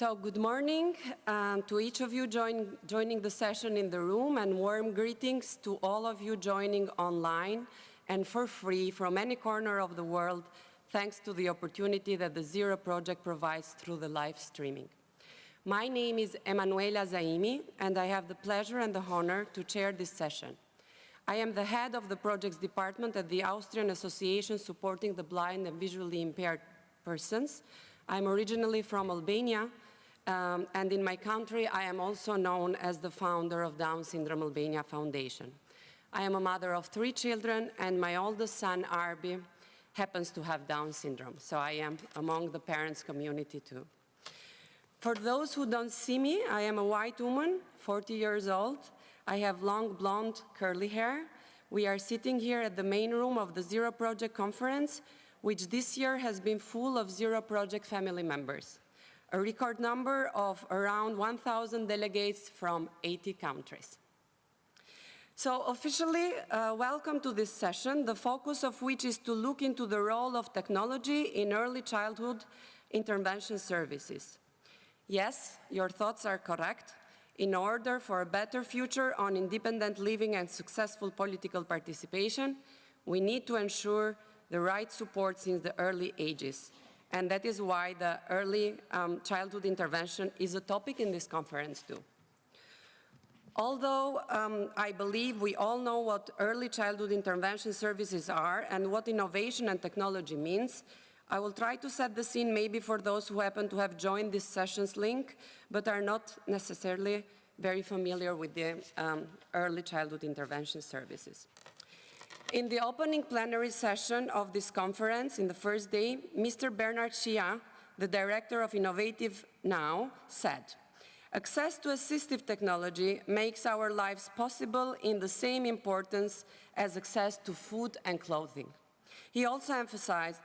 So good morning um, to each of you join, joining the session in the room and warm greetings to all of you joining online and for free from any corner of the world thanks to the opportunity that the Zero Project provides through the live streaming. My name is Emanuela Zaimi and I have the pleasure and the honor to chair this session. I am the head of the projects department at the Austrian Association supporting the blind and visually impaired persons I'm originally from Albania, um, and in my country I am also known as the founder of Down Syndrome Albania Foundation. I am a mother of three children, and my oldest son, Arbi, happens to have Down syndrome, so I am among the parents community too. For those who don't see me, I am a white woman, 40 years old. I have long blonde curly hair. We are sitting here at the main room of the Zero Project conference which this year has been full of Zero Project family members, a record number of around 1,000 delegates from 80 countries. So officially, uh, welcome to this session, the focus of which is to look into the role of technology in early childhood intervention services. Yes, your thoughts are correct. In order for a better future on independent living and successful political participation, we need to ensure the right support since the early ages. And that is why the early um, childhood intervention is a topic in this conference too. Although um, I believe we all know what early childhood intervention services are and what innovation and technology means, I will try to set the scene maybe for those who happen to have joined this session's link, but are not necessarily very familiar with the um, early childhood intervention services. In the opening plenary session of this conference, in the first day, Mr. Bernard Chiira, the director of Innovate Now, said, Access to assistive technology makes our lives possible in the same importance as access to food and clothing. He also emphasized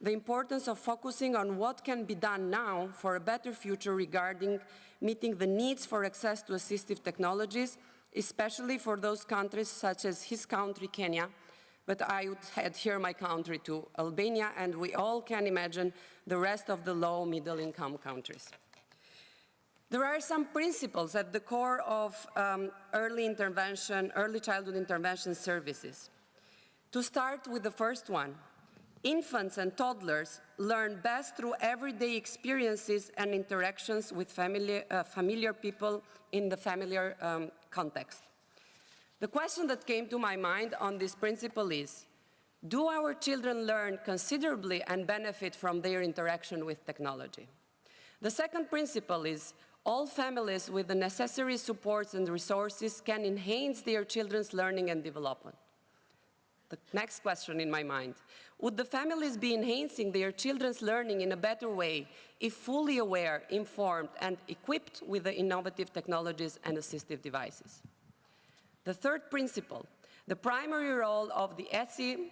the importance of focusing on what can be done now for a better future regarding meeting the needs for access to assistive technologies, especially for those countries such as his country, Kenya, but I would adhere my country to Albania, and we all can imagine the rest of the low middle income countries. There are some principles at the core of um, early intervention, early childhood intervention services. To start with the first one, infants and toddlers learn best through everyday experiences and interactions with familiar, uh, familiar people in the familiar um, context. The question that came to my mind on this principle is, do our children learn considerably and benefit from their interaction with technology? The second principle is, all families with the necessary supports and resources can enhance their children's learning and development. The next question in my mind, would the families be enhancing their children's learning in a better way if fully aware, informed, and equipped with the innovative technologies and assistive devices? The third principle, the primary role of the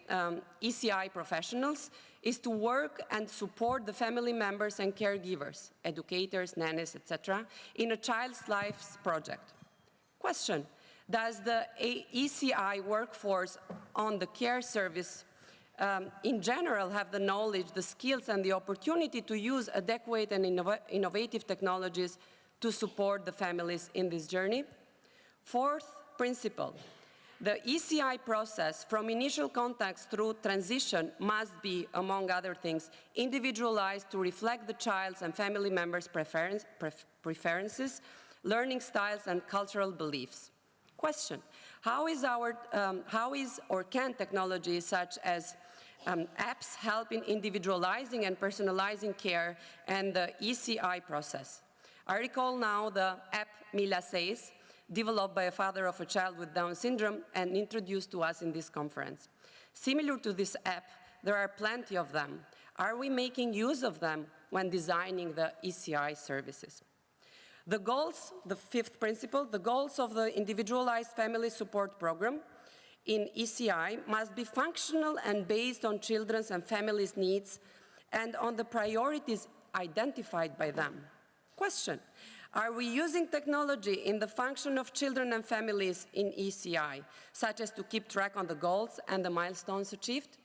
um, ECI professionals is to work and support the family members and caregivers, educators, nannies, etc., in a child's life project. Question, does the ECI workforce on the care service um, in general have the knowledge, the skills, and the opportunity to use adequate and innov innovative technologies to support the families in this journey? Fourth, principle. The ECI process from initial contacts through transition must be, among other things, individualized to reflect the child's and family members' preference, preferences, learning styles, and cultural beliefs. Question, how is, our, um, how is or can technology such as um, apps help in individualizing and personalizing care and the ECI process? I recall now the app Mila Says, developed by a father of a child with Down syndrome and introduced to us in this conference. Similar to this app, there are plenty of them. Are we making use of them when designing the ECI services? The goals, the fifth principle, the goals of the individualized family support program in ECI must be functional and based on children's and families' needs and on the priorities identified by them. Question, are we using technology in the function of children and families in ECI, such as to keep track on the goals and the milestones achieved?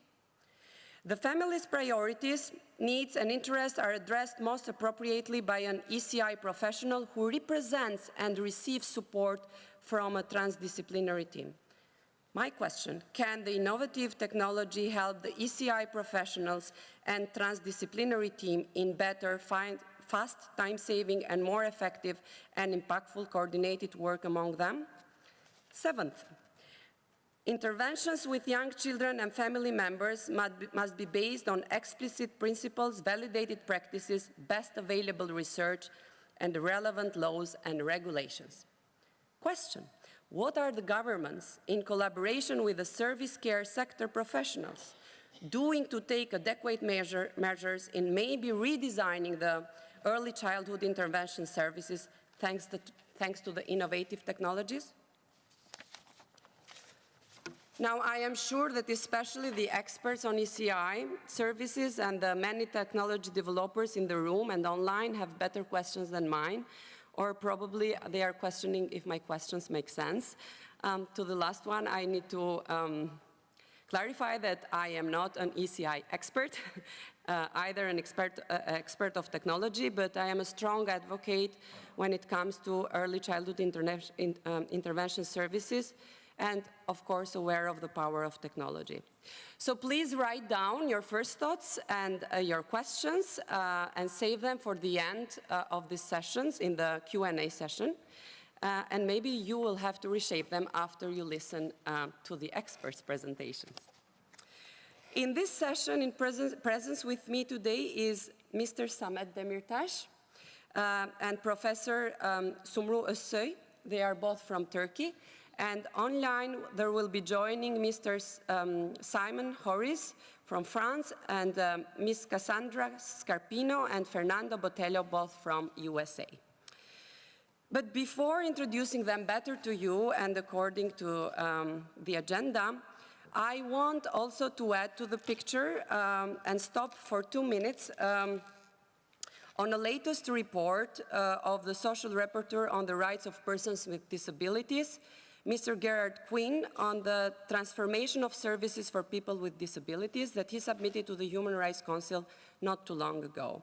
The family's priorities, needs and interests are addressed most appropriately by an ECI professional who represents and receives support from a transdisciplinary team. My question, can the innovative technology help the ECI professionals and transdisciplinary team in better find, fast, time-saving and more effective and impactful coordinated work among them? Seventh, Interventions with young children and family members must be based on explicit principles, validated practices, best available research, and the relevant laws and regulations. Question, what are the governments, in collaboration with the service care sector professionals, doing to take adequate measure, measures in maybe redesigning the early childhood intervention services thanks to, thanks to the innovative technologies? Now, I am sure that especially the experts on ECI services and the many technology developers in the room and online have better questions than mine, or probably they are questioning if my questions make sense. Um, to the last one, I need to um, clarify that I am not an ECI expert, uh, either an expert, uh, expert of technology, but I am a strong advocate when it comes to early childhood in, um, intervention services, and of course aware of the power of technology. So please write down your first thoughts and uh, your questions uh, and save them for the end uh, of these sessions in the Q&A session. Uh, and maybe you will have to reshape them after you listen uh, to the experts' presentations. In this session, in presence, presence with me today is Mr. Samet Demirtas uh, and Professor um, Sumru Özsoy. They are both from Turkey. And online, there will be joining Mr. Um, Simon Houriez from France and um, Ms. Cassandra Scarpino and Fernando Botelho, both from USA. But before introducing them better to you and according to um, the agenda, I want also to add to the picture um, and stop for two minutes um, on the latest report uh, of the Special Rapporteur on the Rights of Persons with Disabilities Mr. Gerard Quinn on the transformation of services for people with disabilities that he submitted to the Human Rights Council not too long ago.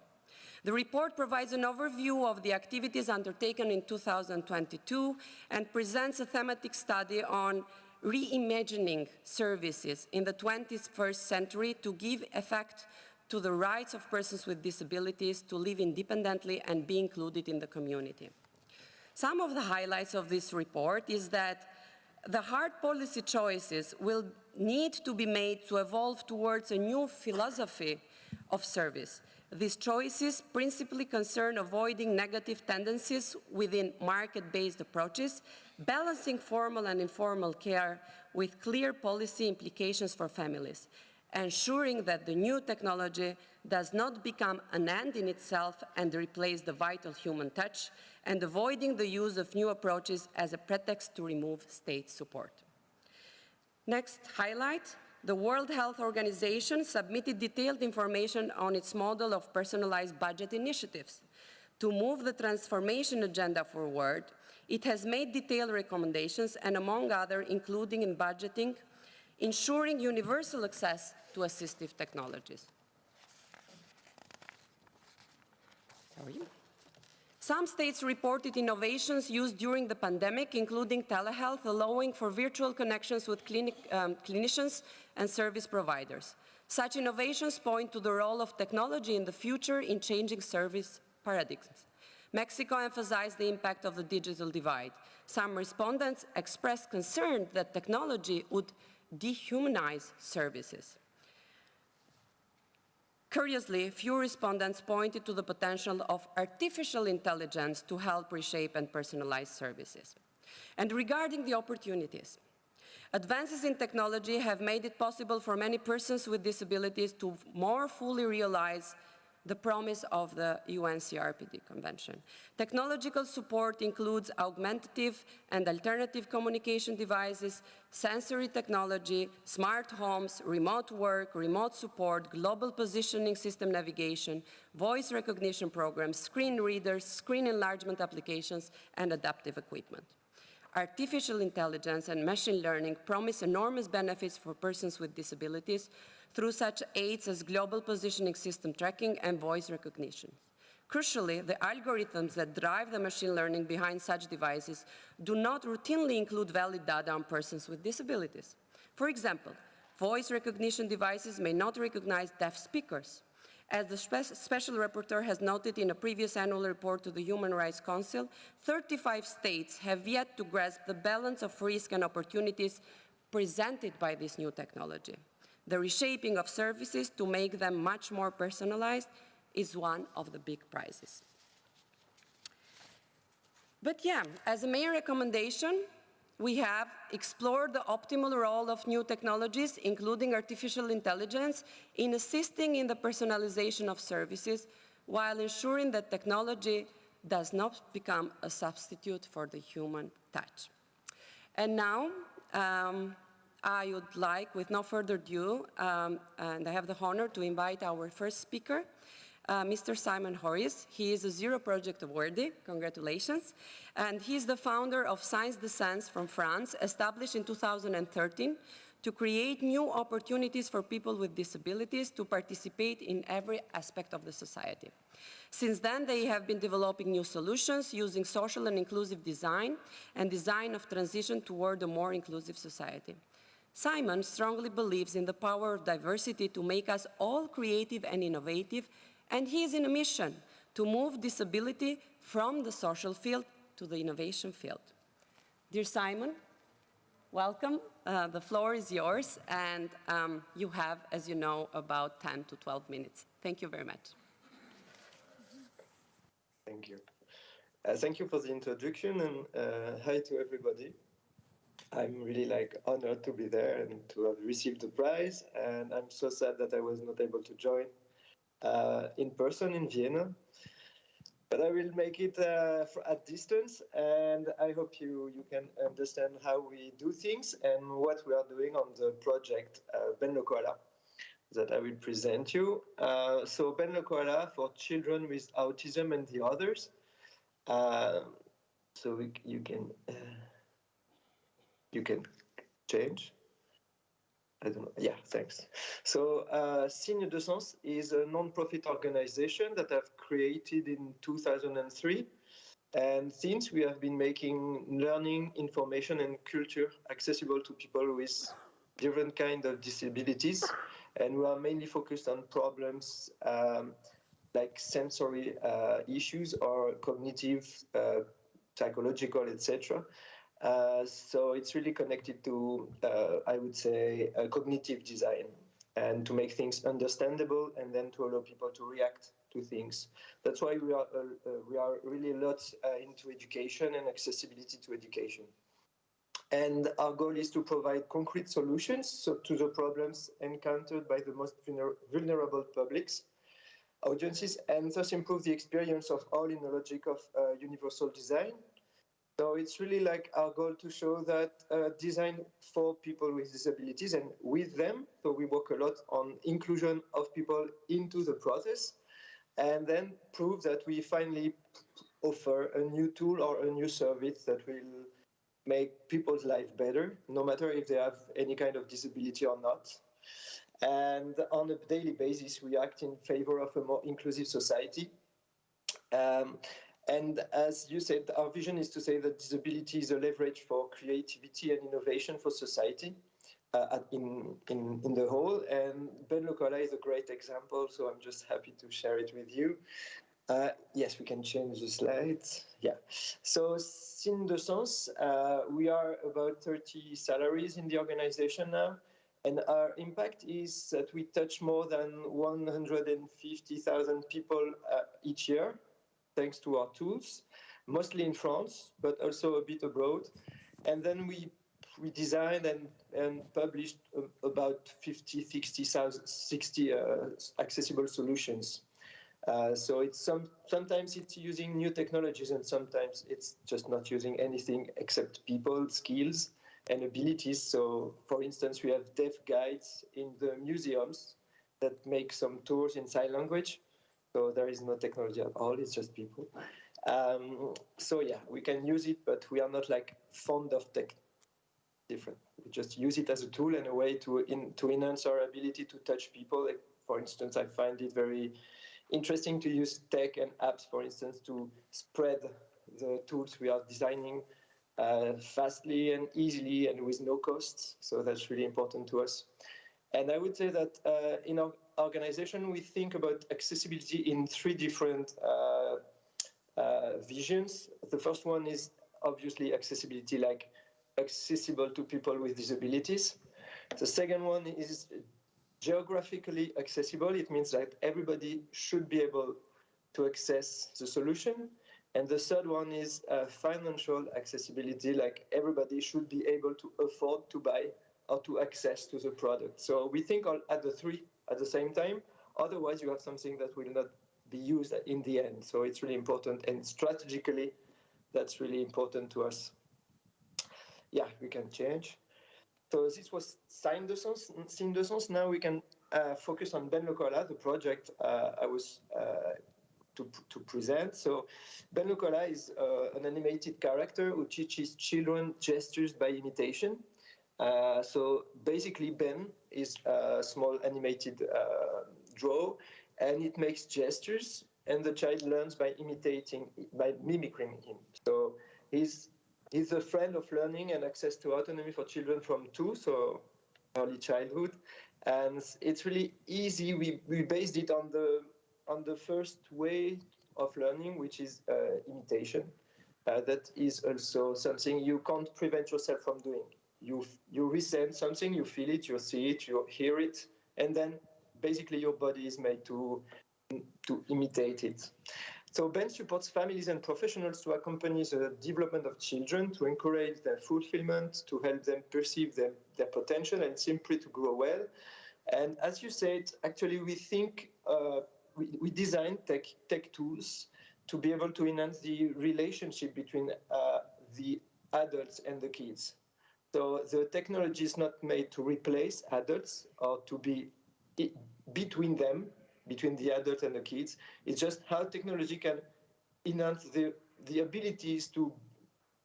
The report provides an overview of the activities undertaken in 2022 and presents a thematic study on reimagining services in the 21st century to give effect to the rights of persons with disabilities to live independently and be included in the community. Some of the highlights of this report is that the hard policy choices will need to be made to evolve towards a new philosophy of service. These choices principally concern avoiding negative tendencies within market-based approaches, balancing formal and informal care with clear policy implications for families, ensuring that the new technology does not become an end in itself and replace the vital human touch, and avoiding the use of new approaches as a pretext to remove state support. Next highlight, the World Health Organization submitted detailed information on its model of personalized budget initiatives. To move the transformation agenda forward, it has made detailed recommendations and among other, including in budgeting, ensuring universal access to assistive technologies. Sorry. Some states reported innovations used during the pandemic, including telehealth, allowing for virtual connections with clinic, um, clinicians and service providers. Such innovations point to the role of technology in the future in changing service paradigms. Mexico emphasized the impact of the digital divide. Some respondents expressed concern that technology would dehumanize services. Curiously, few respondents pointed to the potential of artificial intelligence to help reshape and personalize services. And regarding the opportunities, advances in technology have made it possible for many persons with disabilities to more fully realize the promise of the UN CRPD Convention. Technological support includes augmentative and alternative communication devices, sensory technology, smart homes, remote work, remote support, global positioning system navigation, voice recognition programs, screen readers, screen enlargement applications, and adaptive equipment. Artificial intelligence and machine learning promise enormous benefits for persons with disabilities through such aids as global positioning system tracking and voice recognition. Crucially, the algorithms that drive the machine learning behind such devices do not routinely include valid data on persons with disabilities. For example, voice recognition devices may not recognize deaf speakers. As the spe Special Rapporteur has noted in a previous annual report to the Human Rights Council, 35 states have yet to grasp the balance of risk and opportunities presented by this new technology. The reshaping of services to make them much more personalized is one of the big prizes. But yeah, as a main recommendation, we have explored the optimal role of new technologies, including artificial intelligence, in assisting in the personalization of services while ensuring that technology does not become a substitute for the human touch. And now, um, I would like, with no further ado, um, and I have the honor to invite our first speaker, uh, Mr. Simon Houriez. He is a Zero Project awardee, congratulations, and he's the founder of Signes de Sens from France, established in 2013 to create new opportunities for people with disabilities to participate in every aspect of the society. Since then, they have been developing new solutions using social and inclusive design and design of transition toward a more inclusive society. Simon strongly believes in the power of diversity to make us all creative and innovative and he is in a mission to move disability from the social field to the innovation field. Dear Simon, welcome. Uh, the floor is yours, and um, you have, as you know, about 10 to 12 minutes. Thank you very much. Thank you. Uh, thank you for the introduction, and uh, hi to everybody. I'm really like honored to be there and to have received the prize, and I'm so sad that I was not able to join uh, in person in Vienna. But I will make it uh, at distance, and I hope you, you can understand how we do things and what we are doing on the project uh, Ben le Koala that I will present you. Uh, so Ben le Koala for children with autism and the others. Uh, so we, you can uh, you can change. I don't know. Yeah, thanks. So uh, Signes de Sens is a non-profit organization that I've created in 2003. And since we have been making learning, information, and culture accessible to people with different kind of disabilities, and we are mainly focused on problems um, like sensory uh, issues or cognitive, uh, psychological, etc. Uh, so it's really connected to, uh, I would say, cognitive design and to make things understandable and then to allow people to react to things. That's why we are, uh, we are really a lot into education and accessibility to education. And our goal is to provide concrete solutions so, to the problems encountered by the most vulner vulnerable publics, audiences, and thus improve the experience of all in the logic of uh, universal design so it's really like our goal to show that uh, design for people with disabilities and with them. So we work a lot on inclusion of people into the process and then prove that we finally offer a new tool or a new service that will make people's life better, no matter if they have any kind of disability or not. And on a daily basis, we act in favor of a more inclusive society. Um, and as you said, our vision is to say that disability is a leverage for creativity and innovation for society uh, in, in, in the whole. And Ben le Koala is a great example, so I'm just happy to share it with you. Uh, yes, we can change the slides. Yeah. So, Signes de Sens, uh, we are about 30 salaries in the organization now. And our impact is that we touch more than 150,000 people uh, each year thanks to our tools, mostly in France, but also a bit abroad. And then we we designed and, and published about 50, 60, 60 uh, accessible solutions. Uh, so it's some, sometimes it's using new technologies and sometimes it's just not using anything except people, skills, and abilities. So, for instance, we have deaf guides in the museums that make some tours in sign language. So there is no technology at all, it's just people. Um, so yeah, we can use it, but we are not like fond of tech different. We just use it as a tool and a way to in, to enhance our ability to touch people. Like, for instance, I find it very interesting to use tech and apps, for instance, to spread the tools we are designing uh, fastly and easily and with no costs. So that's really important to us. And I would say that uh, in our organization, we think about accessibility in three different uh, uh, visions. The first one is obviously accessibility, like accessible to people with disabilities. The second one is geographically accessible. It means that everybody should be able to access the solution. And the third one is uh, financial accessibility, like everybody should be able to afford to buy or to access to the product. So we think all at the three at the same time. Otherwise, you have something that will not be used in the end. So it's really important, and strategically, that's really important to us. Yeah, we can change. So this was Signes de Sens. Signes de Sens. Now we can uh, focus on Ben le Koala, the project uh, I was uh, to, to present. So Ben le Koala is uh, an animated character who teaches children gestures by imitation. Uh, so basically, Ben is a small animated uh, draw, and it makes gestures, and the child learns by imitating, by mimicking him. So he's he's a friend of learning and access to autonomy for children from two, so early childhood, and it's really easy. We we based it on the on the first way of learning, which is uh, imitation. Uh, that is also something you can't prevent yourself from doing you you resent something, you feel it, you see it, you hear it, and then basically your body is made to to imitate it. So Ben supports families and professionals to accompany the development of children, to encourage their fulfillment, to help them perceive their, their potential and simply to grow well. And as you said, actually we think uh, we, we design tech, tech tools to be able to enhance the relationship between uh, the adults and the kids. So the technology is not made to replace adults or to be between them, between the adults and the kids. It's just how technology can enhance the, the abilities to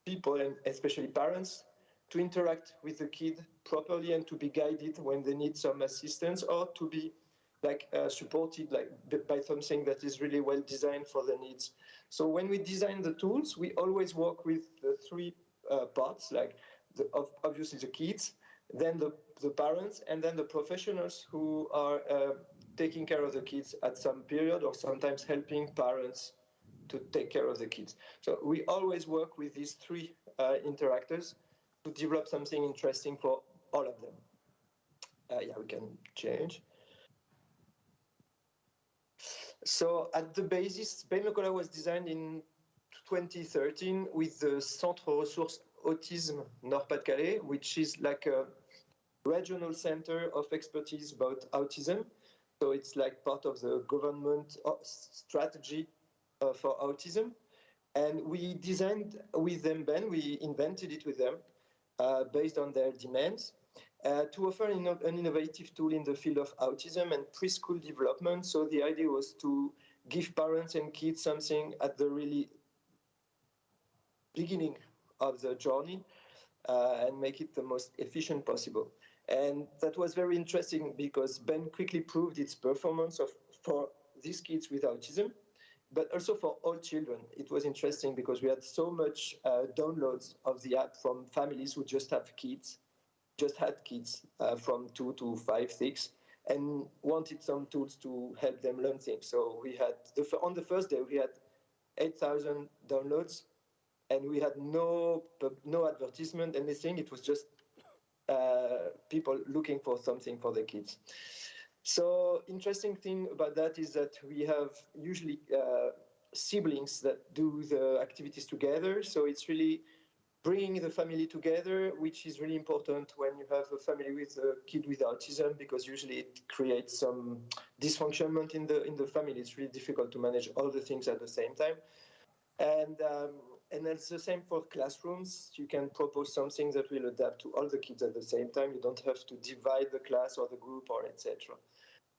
people and especially parents to interact with the kid properly and to be guided when they need some assistance or to be like uh, supported like by something that is really well designed for their needs. So when we design the tools, we always work with the three uh, parts like the, obviously the kids, then the, the parents, and then the professionals who are uh, taking care of the kids at some period or sometimes helping parents to take care of the kids. So we always work with these three uh, interactors to develop something interesting for all of them. Uh, yeah, we can change. So at the basis, le Koala was designed in 2013 with the Centre Ressources Autism Nord-Pas-de-Calais, which is like a regional center of expertise about autism. So it's like part of the government uh, strategy uh, for autism. And we designed with them, Ben, we invented it with them uh, based on their demands uh, to offer an innovative tool in the field of autism and preschool development. So the idea was to give parents and kids something at the really beginning of the journey uh, and make it the most efficient possible. And that was very interesting because Ben quickly proved its performance of, for these kids with autism, but also for all children. It was interesting because we had so much uh, downloads of the app from families who just have kids, just had kids uh, from two to five, six, and wanted some tools to help them learn things. So we had the, on the first day we had 8,000 downloads and we had no no advertisement, anything. It was just uh, people looking for something for the kids. So interesting thing about that is that we have usually uh, siblings that do the activities together. So it's really bringing the family together, which is really important when you have a family with a kid with autism, because usually it creates some dysfunction in the in the family. It's really difficult to manage all the things at the same time. And um, and it's the same for classrooms. You can propose something that will adapt to all the kids at the same time. You don't have to divide the class or the group or etc.,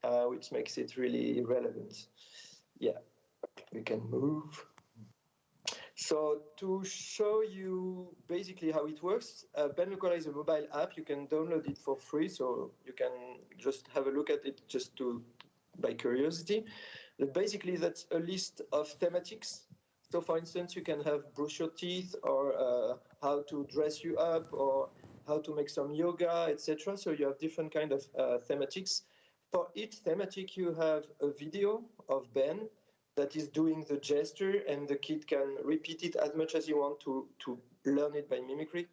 uh, which makes it really relevant. Yeah, we can move. So to show you basically how it works, uh, Ben le Koala is a mobile app. You can download it for free, so you can just have a look at it just to by curiosity. But basically, that's a list of thematics. So, for instance, you can have brush your teeth, or uh, how to dress you up, or how to make some yoga, etc. So you have different kind of uh, thematics. For each thematic, you have a video of Ben that is doing the gesture and the kid can repeat it as much as you want to, to learn it by mimicry.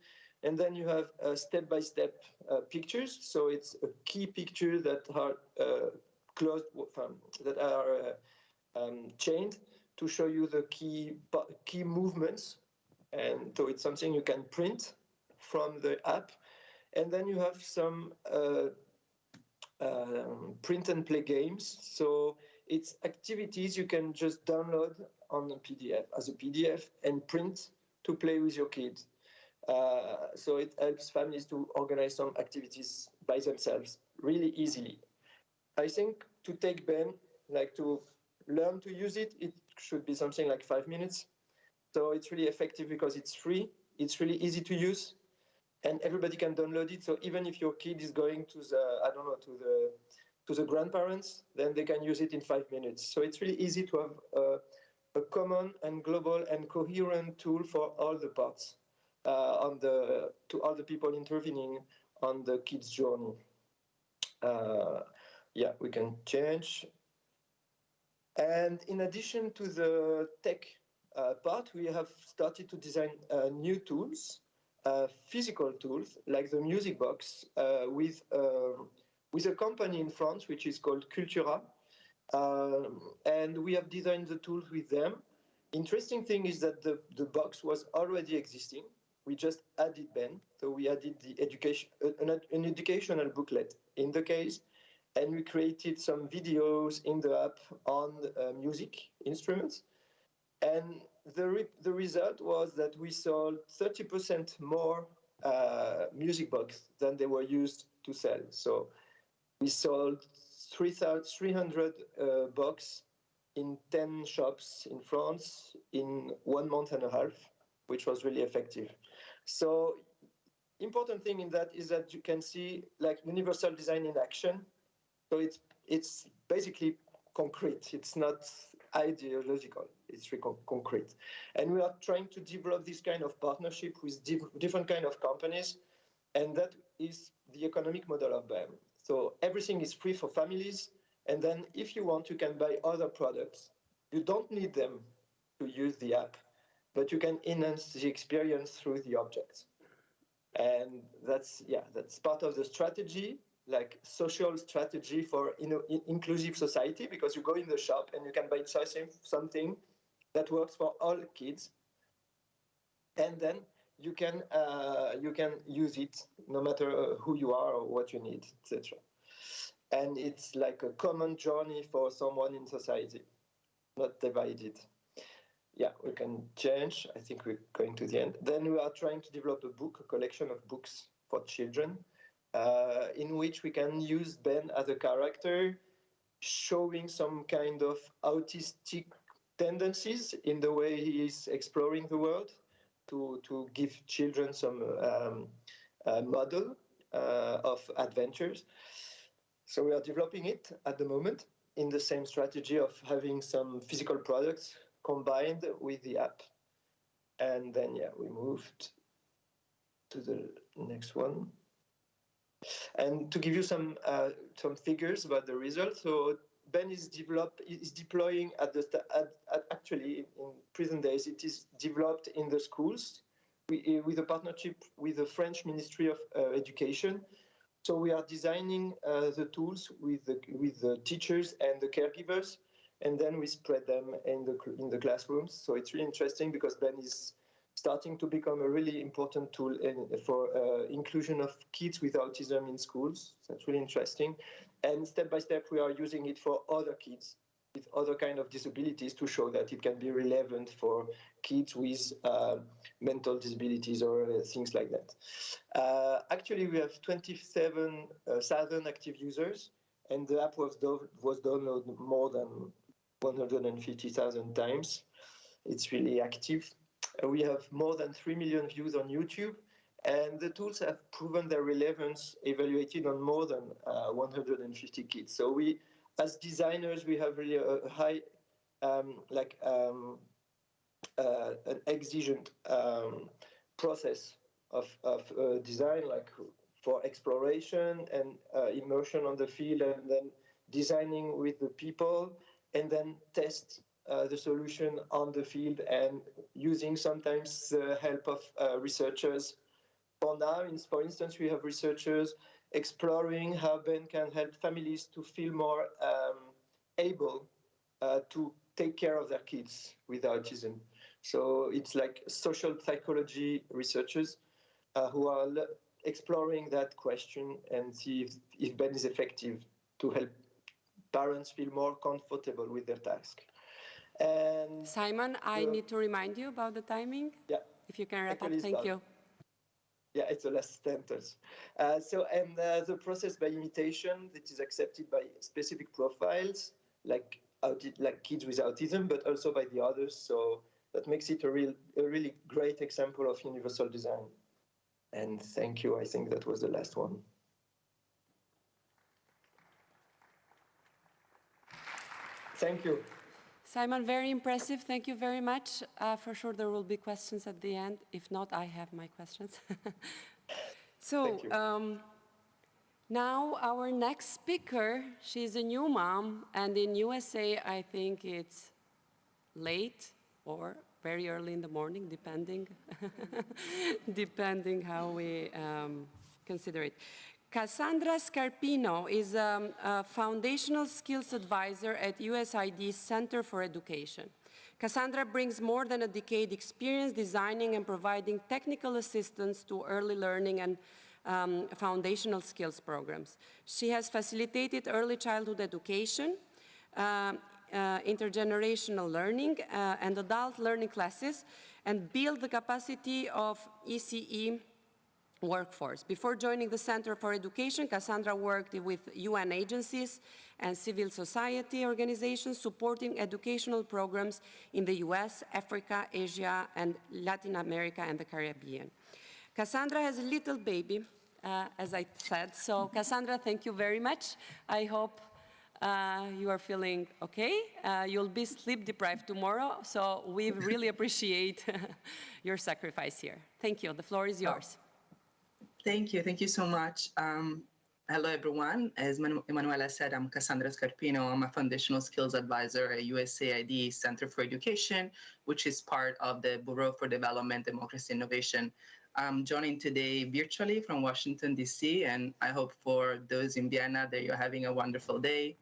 And then you have uh, step-by-step uh, pictures. So it's a key picture that are uh, closed, that are uh, um, chained to show you the key, key movements. And so it's something you can print from the app. And then you have some uh, um, print and play games. So it's activities you can just download on a PDF as a PDF and print to play with your kids. Uh, so it helps families to organize some activities by themselves really easily. I think to take Ben, like to learn to use it, it should be something like five minutes. So it's really effective because it's free, it's really easy to use, and everybody can download it. So even if your kid is going to the, I don't know, to the to the grandparents, then they can use it in five minutes. So it's really easy to have a, a common and global and coherent tool for all the parts uh, on the to all the people intervening on the kids' journey. Uh, yeah, we can change. And in addition to the tech uh, part, we have started to design uh, new tools, uh, physical tools like the music box uh, with um, with a company in France which is called Cultura. Um, and we have designed the tools with them. Interesting thing is that the, the box was already existing. We just added Ben. So we added the education, an, an educational booklet in the case, and we created some videos in the app on uh, music instruments. And the, re the result was that we sold 30% more uh, music box than they were used to sell. So we sold 300 uh, box in 10 shops in France in one month and a half, which was really effective. So important thing in that is that you can see like universal design in action. So it's it's basically concrete. It's not ideological. It's concrete. And we are trying to develop this kind of partnership with different kind of companies. And that is the economic model of BAM. So everything is free for families. And then if you want, you can buy other products. You don't need them to use the app, but you can enhance the experience through the objects. And that's, yeah, that's part of the strategy, like social strategy for you know, inclusive society, because you go in the shop and you can buy something that works for all kids. And then you can uh, you can use it no matter uh, who you are or what you need, etc. And it's like a common journey for someone in society, not divided. Yeah, we can change. I think we're going to the end. Then we are trying to develop a book, a collection of books for children, uh, in which we can use Ben as a character, showing some kind of autistic tendencies in the way he is exploring the world to, to give children some um, model uh, of adventures. So we are developing it at the moment in the same strategy of having some physical products combined with the app. And then, yeah, we moved to the next one. And to give you some uh, some figures about the results, so Ben is develop is deploying at the at, at actually in present days it is developed in the schools we, with a partnership with the French Ministry of uh, Education. So we are designing uh, the tools with the with the teachers and the caregivers, and then we spread them in the in the classrooms. So it's really interesting because Ben is starting to become a really important tool in, for uh, inclusion of kids with autism in schools. That's really interesting. And step by step, we are using it for other kids with other kind of disabilities to show that it can be relevant for kids with uh, mental disabilities or uh, things like that. Uh, actually, we have 27,000 active users, and the app was, do was downloaded more than 150,000 times. It's really active. Uh, we have more than 3 million views on YouTube, and the tools have proven their relevance evaluated on more than uh, 150 kids. So we, as designers, we have really a, high, um, like, um, uh, an exigent um, process of, of design, like for exploration and uh, immersion on the field, and then designing with the people, and then test uh, the solution on the field and using sometimes the help of uh, researchers. For now, in, for instance, we have researchers exploring how Ben can help families to feel more um, able uh, to take care of their kids with autism. So it's like social psychology researchers uh, who are exploring that question and see if, if Ben is effective to help parents feel more comfortable with their task. And Simon, I need to remind you about the timing. yeah, If you can wrap up, thank done. you. yeah, it's the last sentence. Uh, so, and uh, the process by imitation that is accepted by specific profiles, like like kids with autism, but also by the others. So that makes it a real, a really great example of universal design. And thank you. I think that was the last one. Thank you. Simon, very impressive. Thank you very much. Uh, for sure, there will be questions at the end. If not, I have my questions. so um, now our next speaker, she's a new mom, and in USA, I think it's late or very early in the morning, depending, depending how we um, consider it. Cassandra Scarpino is um, a foundational skills advisor at USAID's Center for Education. Cassandra brings more than a decade experience designing and providing technical assistance to early learning and um, foundational skills programs. She has facilitated early childhood education, um, uh, intergenerational learning uh, and adult learning classes and build the capacity of ECE workforce. Before joining the Center for Education, Cassandra worked with UN agencies and civil society organizations supporting educational programs in the US, Africa, Asia, and Latin America and the Caribbean. Cassandra has a little baby, uh, as I said. So Cassandra, thank you very much. I hope uh, you are feeling okay. Uh, you'll be sleep deprived tomorrow, so we really appreciate your sacrifice here. Thank you. The floor is yours. Thank you. Thank you so much. Um, hello, everyone. As Manu- Emanuela said, I'm Cassandra Scarpino. I'm a foundational skills advisor at USAID Center for Education, which is part of the Bureau for Development, Democracy, Innovation. I'm joining today virtually from Washington, D.C., and I hope for those in Vienna that you're having a wonderful day.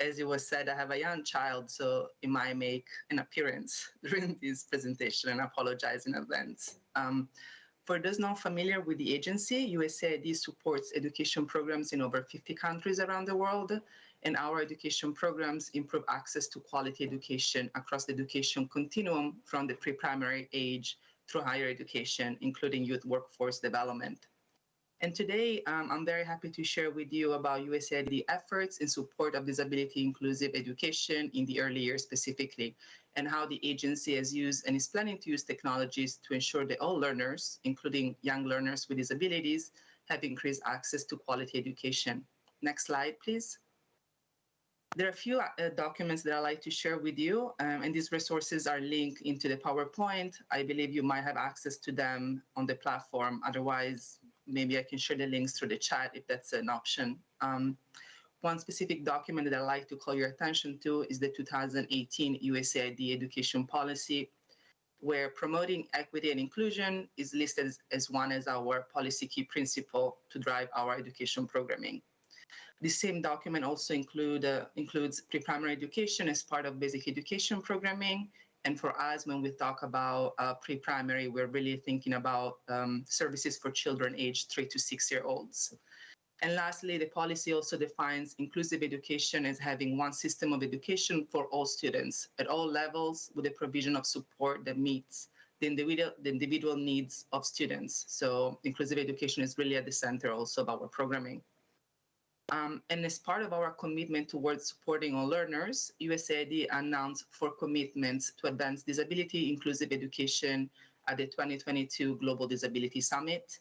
As it was said, I have a young child, so it might make an appearance during this presentation, and apologize in advance. Um, for those not familiar with the agency, USAID supports education programs in over 50 countries around the world, and our education programs improve access to quality education across the education continuum from the pre-primary age through higher education, including youth workforce development. And today, um, I'm very happy to share with you about USAID efforts in support of disability inclusive education in the early years specifically, and how the agency has used and is planning to use technologies to ensure that all learners, including young learners with disabilities, have increased access to quality education. Next slide, please. There are a few uh, documents that I'd like to share with you, um, and these resources are linked into the PowerPoint. I believe you might have access to them on the platform. Otherwise, maybe I can share the links through the chat if that's an option. Um, one specific document that I'd like to call your attention to is the 2018 USAID education policy, where promoting equity and inclusion is listed as, as one as our policy key principle to drive our education programming. The same document also include, uh, includes pre-primary education as part of basic education programming. And for us, when we talk about uh, pre-primary, we're really thinking about um, services for children aged three to six year olds. And lastly, the policy also defines inclusive education as having one system of education for all students at all levels with the provision of support that meets the individual, the individual needs of students. So inclusive education is really at the center also of our programming. Um, and as part of our commitment towards supporting all learners, USAID announced four commitments to advance disability inclusive education at the 2022 Global Disability Summit.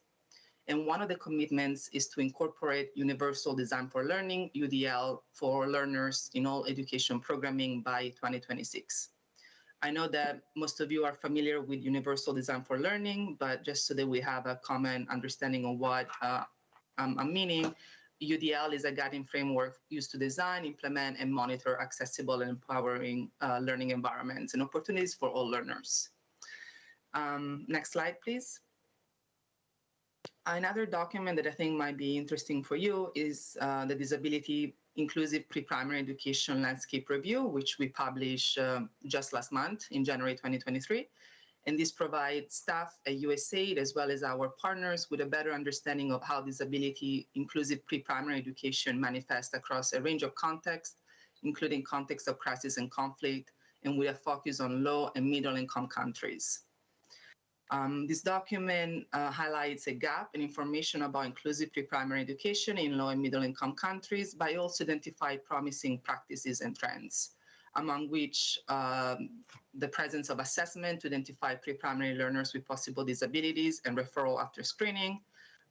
And one of the commitments is to incorporate Universal Design for Learning, UDL, for learners in all education programming by 2026. I know that most of you are familiar with Universal Design for Learning, but just so that we have a common understanding of what uh, um, I'm meaning, UDL is a guiding framework used to design, implement, and monitor accessible and empowering uh, learning environments and opportunities for all learners. Um, next slide, please. Another document that I think might be interesting for you is uh, the Disability Inclusive Pre-Primary Education Landscape Review, which we published um, just last month in January 2023. And this provides staff at USAID as well as our partners with a better understanding of how disability inclusive pre-primary education manifests across a range of contexts, including contexts of crisis and conflict, and with a focus on low and middle income countries. Um, this document uh, highlights a gap in information about inclusive pre-primary education in low and middle income countries, but also identify promising practices and trends, among which um, the presence of assessment to identify pre-primary learners with possible disabilities and referral after screening,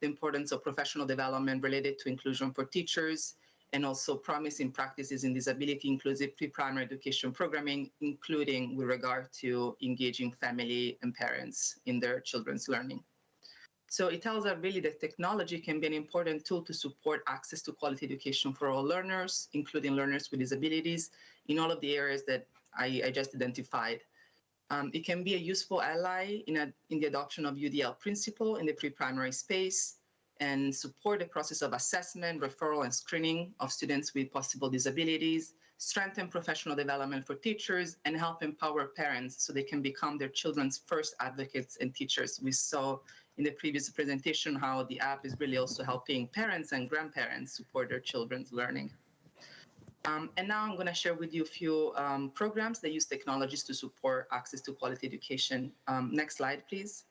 the importance of professional development related to inclusion for teachers, and also promising practices in disability inclusive pre-primary education programming, including with regard to engaging family and parents in their children's learning. So it tells us really that technology can be an important tool to support access to quality education for all learners, including learners with disabilities, in all of the areas that I, I just identified. Um, it can be a useful ally in, a, in the adoption of UDL principle in the pre-primary space, and support the process of assessment, referral, and screening of students with possible disabilities, strengthen professional development for teachers, and help empower parents so they can become their children's first advocates and teachers. We saw in the previous presentation how the app is really also helping parents and grandparents support their children's learning. Um, and now I'm going to share with you a few um, programs that use technologies to support access to quality education. Um, next slide, please.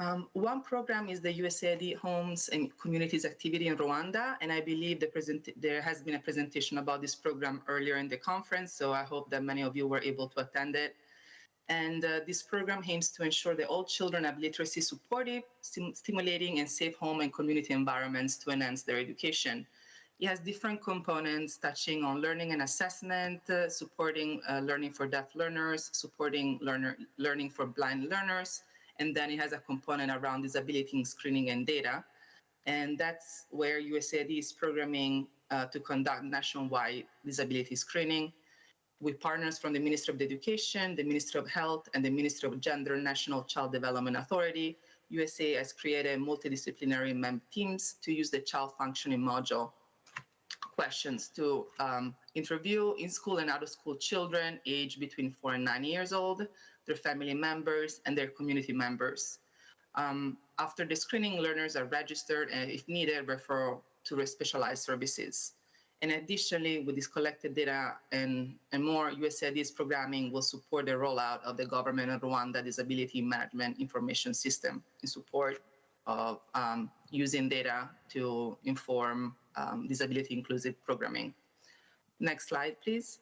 Um, one program is the USAID Homes and Communities activity in Rwanda, and I believe the there has been a presentation about this program earlier in the conference, so I hope that many of you were able to attend it. And uh, this program aims to ensure that all children have literacy supportive, stim stimulating, and safe home and community environments to enhance their education. It has different components touching on learning and assessment, uh, supporting uh, learning for deaf learners, supporting learner learning for blind learners, and then it has a component around disability screening and data. And that's where USAID is programming uh, to conduct nationwide disability screening with partners from the Ministry of Education, the Ministry of Health, and the Ministry of Gender National Child Development Authority. USA has created multidisciplinary MEM teams to use the child functioning module questions to um, interview in-school and out-of-school children aged between four and nine years old their family members, and their community members. Um, after the screening, learners are registered and, if needed, refer to specialized services. And additionally, with this collected data and, and more, USAID's programming will support the rollout of the government of Rwanda Disability Management Information System in support of um, using data to inform um, disability inclusive programming. Next slide, please.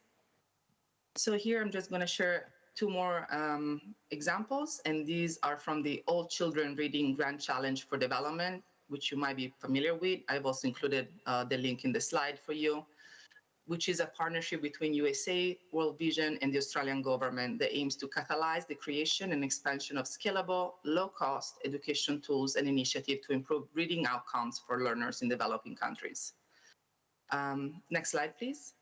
So here I'm just going to share two more um, examples, and these are from the All Children Reading Grand Challenge for Development, which you might be familiar with. I've also included uh, the link in the slide for you, which is a partnership between USA, World Vision, and the Australian government that aims to catalyze the creation and expansion of scalable, low-cost education tools and initiatives to improve reading outcomes for learners in developing countries. Um, next slide, please.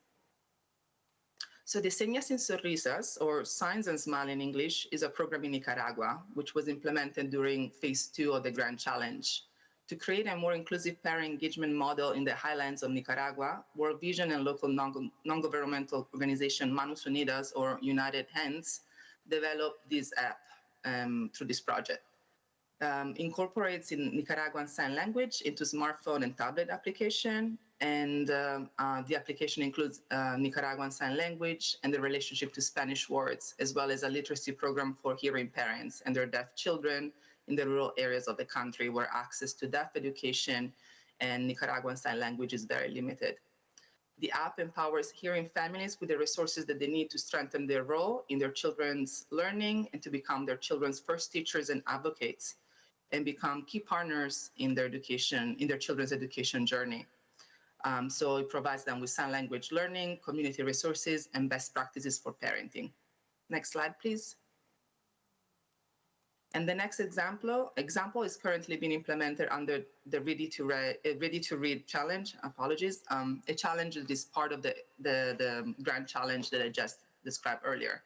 So the Señas sin Sonrisas, or Signs and Smile in English, is a program in Nicaragua, which was implemented during phase two of the Grand Challenge. To create a more inclusive parent engagement model in the highlands of Nicaragua, World Vision and local non-governmental organization Manos Unidas, or United Hands, developed this app um, through this project. Um, incorporates in Nicaraguan Sign Language into smartphone and tablet application and um, uh, the application includes uh, Nicaraguan Sign Language and the relationship to Spanish words, as well as a literacy program for hearing parents and their deaf children in the rural areas of the country where access to deaf education and Nicaraguan Sign Language is very limited. The app empowers hearing families with the resources that they need to strengthen their role in their children's learning and to become their children's first teachers and advocates and become key partners in their education, in their children's education journey. Um, so it provides them with sign language learning, community resources, and best practices for parenting. Next slide, please. And the next example, example is currently being implemented under the Ready to, Read, Ready to Read challenge, apologies, um, a challenge that is part of the, the, the grand challenge that I just described earlier.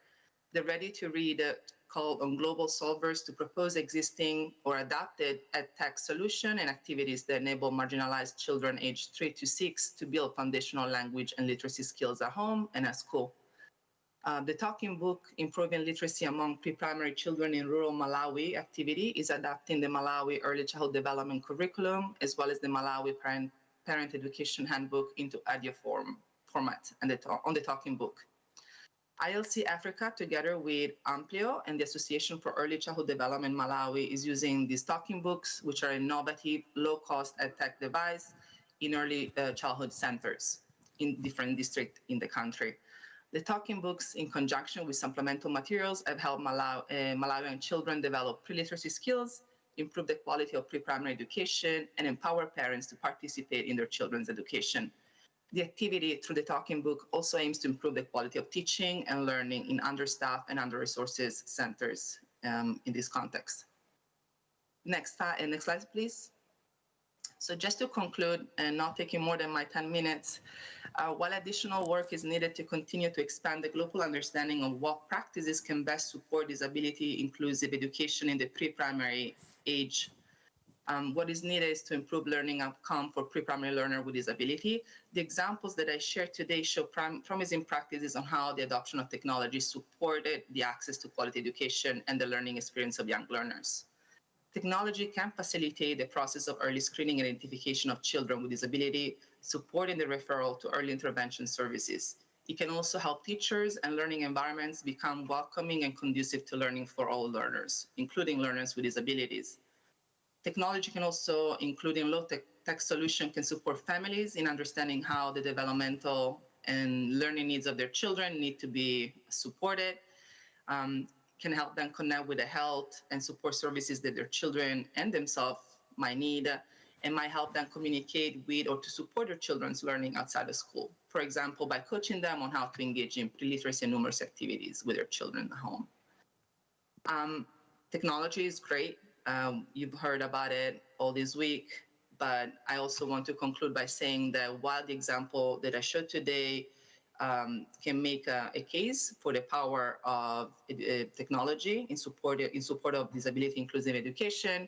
The Ready to Read uh, call on global solvers to propose existing or adapted tech solution and activities that enable marginalized children aged three to six to build foundational language and literacy skills at home and at school. Uh, the talking book, Improving Literacy Among Pre-Primary Children in Rural Malawi activity is adapting the Malawi Early Childhood Development Curriculum, as well as the Malawi Parent, Parent Education Handbook into audio form, format and the on the talking book. ILC Africa, together with Amplio and the Association for Early Childhood Development Malawi, is using these talking books, which are innovative, low-cost tech device in early uh, childhood centers in different districts in the country. The talking books, in conjunction with supplemental materials, have helped Malaw uh, Malawian children develop pre-literacy skills, improve the quality of pre-primary education, and empower parents to participate in their children's education. The activity through the talking book also aims to improve the quality of teaching and learning in understaffed and under-resources centers um, in this context. Next, uh, next slide, please. So just to conclude, and not taking more than my 10 minutes, uh, while additional work is needed to continue to expand the global understanding of what practices can best support disability inclusive education in the pre-primary age, um, what is needed is to improve learning outcome for pre-primary learner with disability. The examples that I shared today show promising practices on how the adoption of technology supported the access to quality education and the learning experience of young learners. Technology can facilitate the process of early screening and identification of children with disability, supporting the referral to early intervention services. It can also help teachers and learning environments become welcoming and conducive to learning for all learners, including learners with disabilities. Technology can also, including low-tech tech solution, can support families in understanding how the developmental and learning needs of their children need to be supported. Um, can help them connect with the health and support services that their children and themselves might need and might help them communicate with or to support their children's learning outside of school. For example, by coaching them on how to engage in pre-literacy and numerous activities with their children at home. Um, technology is great. Um, you've heard about it all this week, but I also want to conclude by saying that while the example that I showed today um, can make a, a, case for the power of uh, technology in support, in support of disability inclusive education,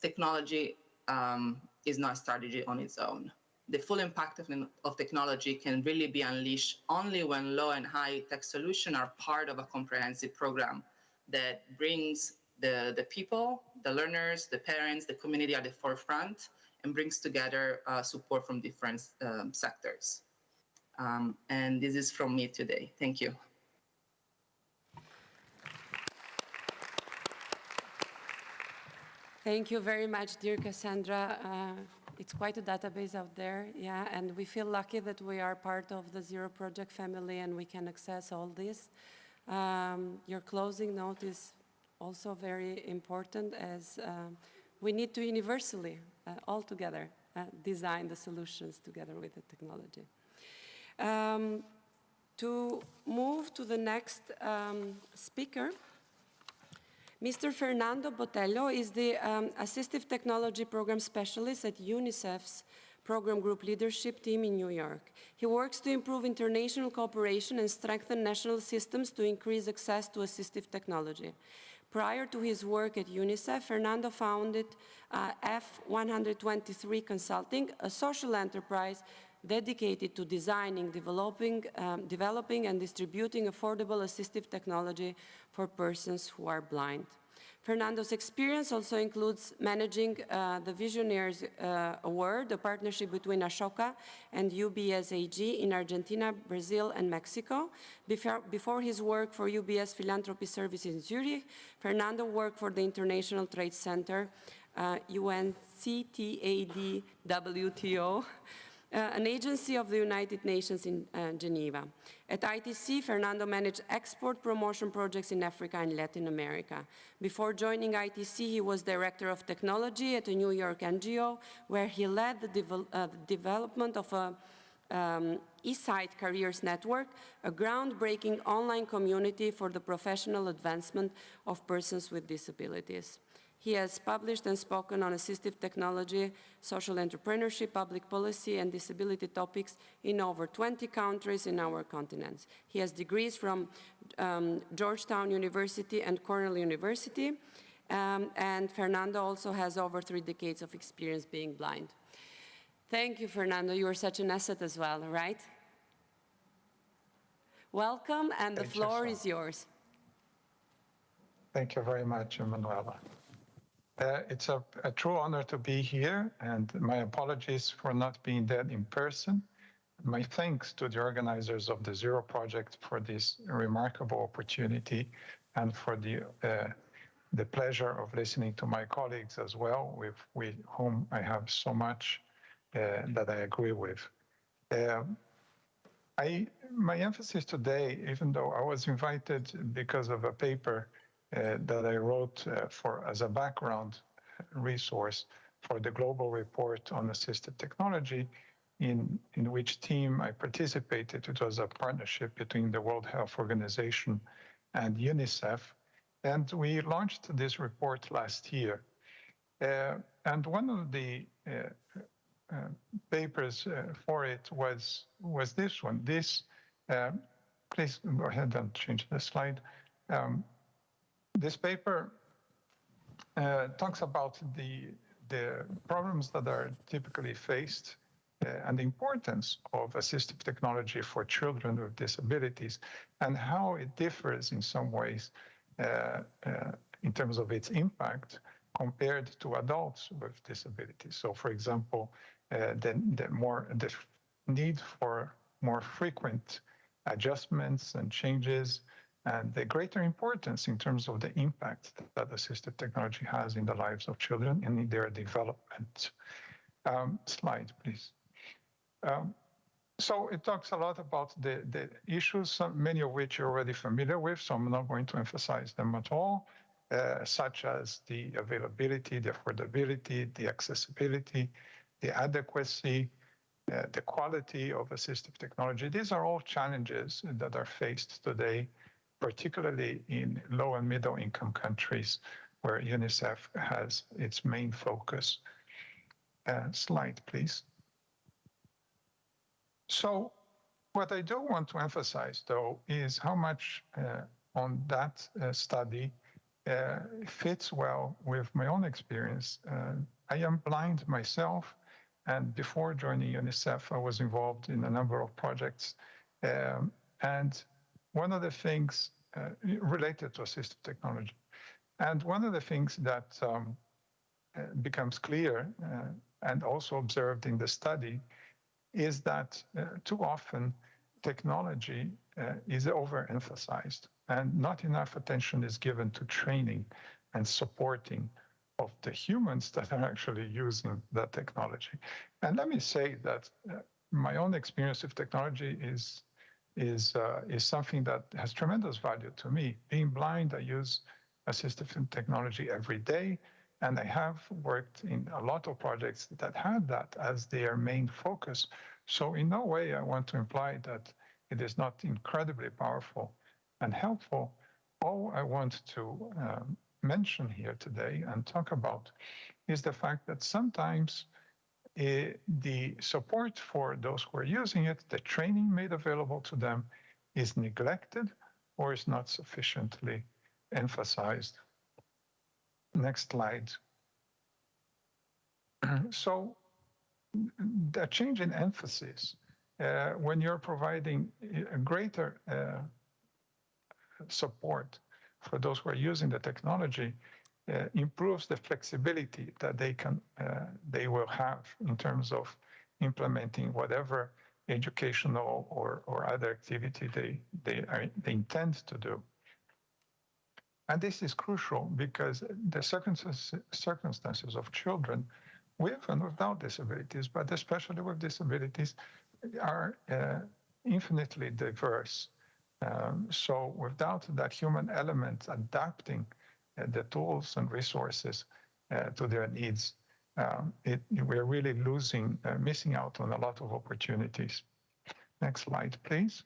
technology um, is not a strategy on its own. The full impact of, of technology can really be unleashed only when low and high tech solutions are part of a comprehensive program that brings the, the people, the learners, the parents, the community at the forefront and brings together uh, support from different um, sectors. Um, and this is from me today. Thank you. Thank you very much, dear Cassandra. Uh, it's quite a database out there, yeah, and we feel lucky that we are part of the Zero Project family and we can access all this. Um, your closing note is also very important as um, we need to universally, uh, all together, uh, design the solutions together with the technology. Um, to move to the next um, speaker, Mr. Fernando Botelho is the um, Assistive Technology Program Specialist at UNICEF's Program Group Leadership Team in New York. He works to improve international cooperation and strengthen national systems to increase access to assistive technology. Prior to his work at UNICEF, Fernando founded uh, F123 Consulting, a social enterprise dedicated to designing, developing, um, developing and distributing affordable assistive technology for persons who are blind. Fernando's experience also includes managing uh, the Visionaris uh, Award, a partnership between Ashoka and UBS AG in Argentina, Brazil, and Mexico. Before, before his work for UBS Philanthropy Services in Zurich, Fernando worked for the International Trade Center uh, UNCTAD-WTO, uh, an agency of the United Nations in uh, Geneva. At ITC, Fernando managed export promotion projects in Africa and Latin America. Before joining ITC, he was director of technology at a New York NGO, where he led the, devel uh, development of a um, eSight Careers Network, a groundbreaking online community for the professional advancement of persons with disabilities. He has published and spoken on assistive technology, social entrepreneurship, public policy, and disability topics in over 20 countries in our continents. He has degrees from um, Georgetown University and Cornell University, um, and Fernando also has over three decades of experience being blind. Thank you, Fernando. You are such an asset as well, right? Welcome, and the Thank floor Sam. is yours. Thank you very much, Emanuela. Uh, it's a, a true honor to be here, and my apologies for not being there in person. My thanks to the organizers of the Zero Project for this remarkable opportunity and for the, uh, the pleasure of listening to my colleagues as well, with, with whom I have so much uh, that I agree with. Um, I, my emphasis today, even though I was invited because of a paper that I wrote uh, for as a background resource for the global report on assistive technology, in, in which team I participated. It was a partnership between the World Health Organization and UNICEF. And we launched this report last year. Uh, and one of the uh, uh, papers uh, for it was was this one. This, uh, please go ahead and change the slide. Um, this paper uh, talks about the the problems that are typically faced uh, and the importance of assistive technology for children with disabilities and how it differs in some ways uh, uh, in terms of its impact compared to adults with disabilities. So, for example, uh, the, the more the need for more frequent adjustments and changes and the greater importance in terms of the impact that assistive technology has in the lives of children and in their development. Um, slide, please. Um, so it talks a lot about the, the issues, many of which you're already familiar with, so I'm not going to emphasize them at all, uh, such as the availability, the affordability, the accessibility, the adequacy, uh, the quality of assistive technology. These are all challenges that are faced today, particularly in low and middle income countries where UNICEF has its main focus. Uh, slide, please. So what I do want to emphasize, though, is how much uh, on that uh, study uh, fits well with my own experience. Uh, I am blind myself, and before joining UNICEF, I was involved in a number of projects. Um, and one of the things uh, related to assistive technology, and one of the things that um, uh, becomes clear uh, and also observed in the study is that uh, too often technology is overemphasized and not enough attention is given to training and supporting of the humans that are actually using that technology. And let me say that my own experience with technology is is uh, is something that has tremendous value to me. Being blind, I use assistive technology every day, and I have worked in a lot of projects that had that as their main focus. So in no way I want to imply that it is not incredibly powerful and helpful. All I want to um, mention here today and talk about is the fact that sometimes the support for those who are using it, the training made available to them, is neglected or is not sufficiently emphasized. Next slide. so the change in emphasis uh, when you're providing a greater uh, support for those who are using the technology improves the flexibility that they can uh, they will have in terms of implementing whatever educational or, or other activity they they, are, they intend to do. And this is crucial because the circumstances, circumstances of children with and without disabilities, but especially with disabilities, are uh, infinitely diverse. Um, so without that human element adapting uh, the tools and resources uh, to their needs, um, we're really losing, uh, missing out on a lot of opportunities. Next slide, please.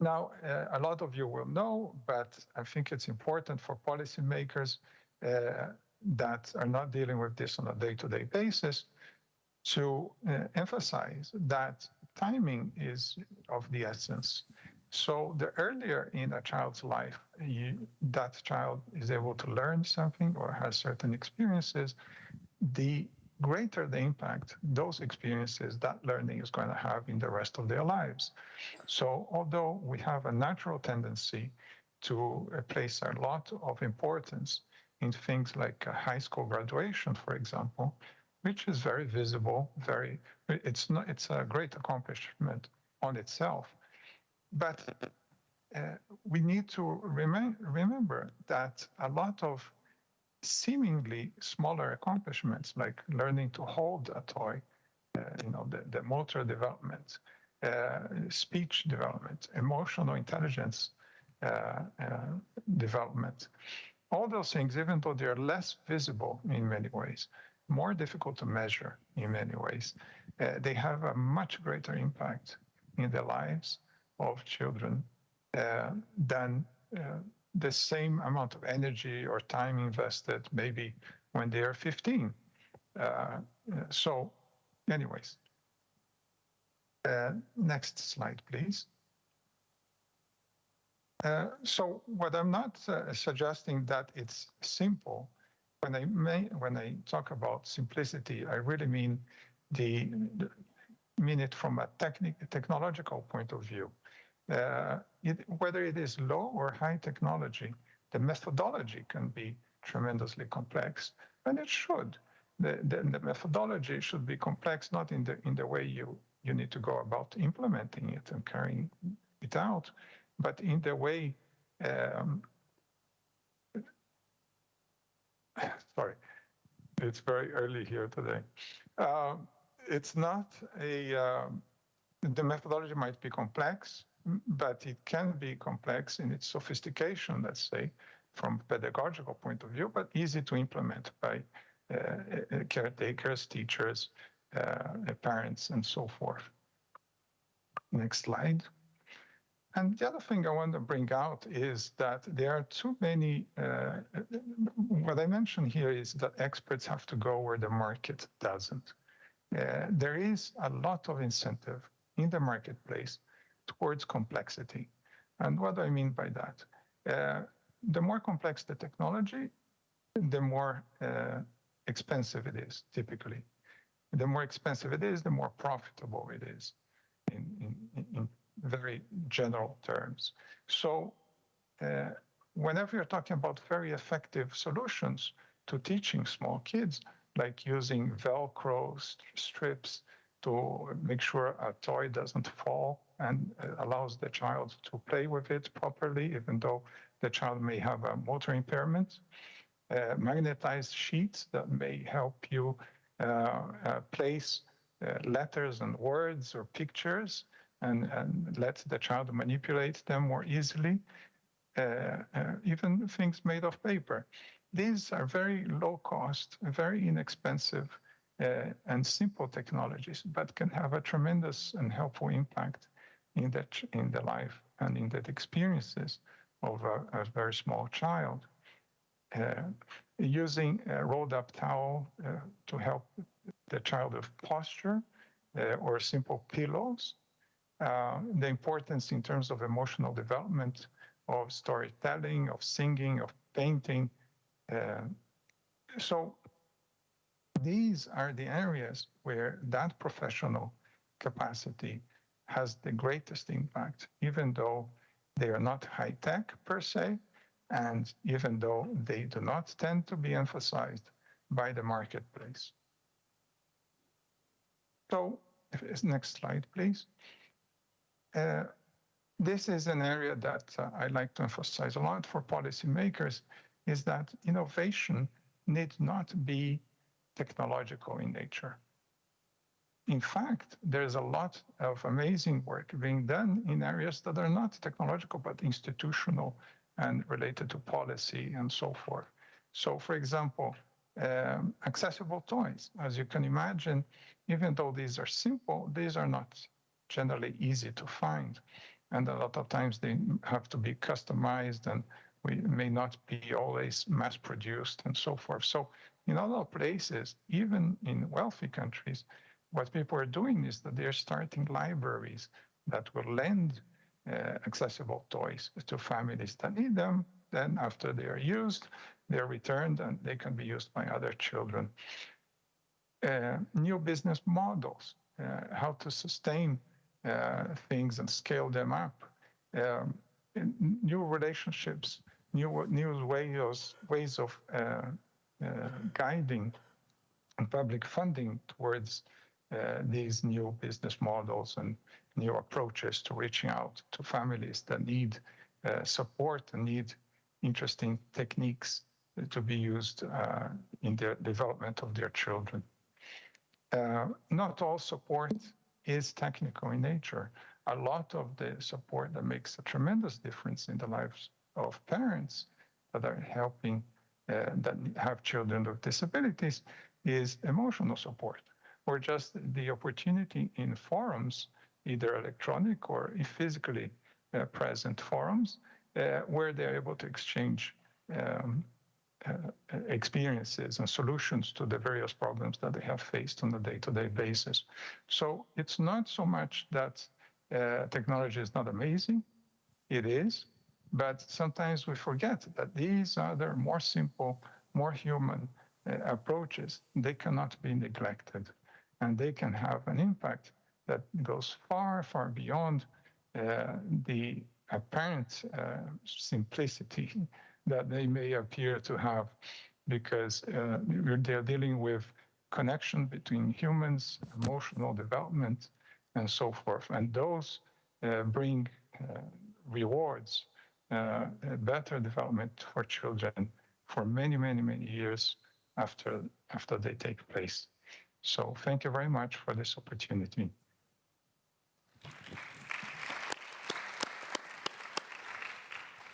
Now, uh, a lot of you will know, but I think it's important for policymakers uh, that are not dealing with this on a day-to-day basis to uh, emphasize that timing is of the essence. So the earlier in a child's life you, that child is able to learn something or has certain experiences, the greater the impact those experiences, that learning is going to have in the rest of their lives. So although we have a natural tendency to uh, place a lot of importance in things like high school graduation, for example, which is very visible, very it's not it's a great accomplishment on itself, but uh, we need to remember that a lot of seemingly smaller accomplishments, like learning to hold a toy, uh, you know, the, the motor development, uh, speech development, emotional intelligence uh, uh, development, all those things, even though they're less visible in many ways, more difficult to measure in many ways, uh, they have a much greater impact in their lives of children uh, than uh, the same amount of energy or time invested maybe when they are 15. Uh, so, anyways, next slide, please. Uh, so what I'm not uh, suggesting that it's simple. When I may, when I talk about simplicity, I really mean the, the mean it from a technic, technological point of view. Uh, it, whether it is low or high technology, the methodology can be tremendously complex, and it should. The, the, the, methodology should be complex not in the in the way you you need to go about implementing it and carrying it out, but in the way. Um, sorry, it's very early here today. Um, it's not a. Um, the methodology might be complex, but it can be complex in its sophistication, let's say, from pedagogical point of view, but easy to implement by uh, uh caretakers, teachers, uh, parents, and so forth. Next slide. And the other thing I want to bring out is that there are too many, uh, what I mentioned here is that experts have to go where the market doesn't. Uh, there is a lot of incentive in the marketplace towards complexity. And what do I mean by that? Uh, the more complex the technology, the more uh, expensive it is, typically. The more expensive it is, the more profitable it is in, in, in very general terms. So uh, whenever you're talking about very effective solutions to teaching small kids, like using Velcro strips to make sure a toy doesn't fall and allows the child to play with it properly, even though the child may have a motor impairment. Uh, magnetized sheets that may help you uh, uh, place uh, letters and words or pictures and, and let the child manipulate them more easily. Uh, uh, even things made of paper. These are very low cost, very inexpensive uh, and simple technologies, but can have a tremendous and helpful impact in the, in the life and in the experiences of a, a very small child. Uh, using a rolled up towel uh, to help the child with posture uh, or simple pillows. Uh, the importance in terms of emotional development of storytelling, of singing, of painting. Uh, so these are the areas where that professional capacity has the greatest impact, even though they are not high tech per se, and even though they do not tend to be emphasized by the marketplace. So, next slide, please. Uh, this is an area that uh, I like to emphasize a lot for policymakers is that innovation need not be technological in nature. In fact, there's a lot of amazing work being done in areas that are not technological, but institutional and related to policy and so forth. So, for example, um, accessible toys. As you can imagine, even though these are simple, these are not generally easy to find. And a lot of times they have to be customized and we may not be always mass produced and so forth. So in other places, even in wealthy countries, what people are doing is that they're starting libraries that will lend uh, accessible toys to families that need them. Then after they are used, they're returned and they can be used by other children. Uh, new business models, uh, how to sustain uh, things and scale them up, um, new relationships, new new ways ways of uh, guiding public funding towards uh, these new business models and new approaches to reaching out to families that need uh, support and need interesting techniques to be used uh, in the development of their children. Uh, not all support is technical in nature. A lot of the support that makes a tremendous difference in the lives of parents that are helping uh, that have children with disabilities is emotional support or just the opportunity in forums, either electronic or physically uh, present forums, uh, where they're able to exchange um, uh, experiences and solutions to the various problems that they have faced on a day-to-day basis. So it's not so much that uh, technology is not amazing, it is, but sometimes we forget that these other more simple, more human uh, approaches, they cannot be neglected and they can have an impact that goes far, far beyond uh, the apparent uh, simplicity that they may appear to have because uh, they're dealing with connection between humans, emotional development, and so forth. And those uh, bring uh, rewards, uh, better development for children for many, many, many years after, after they take place. So thank you very much for this opportunity.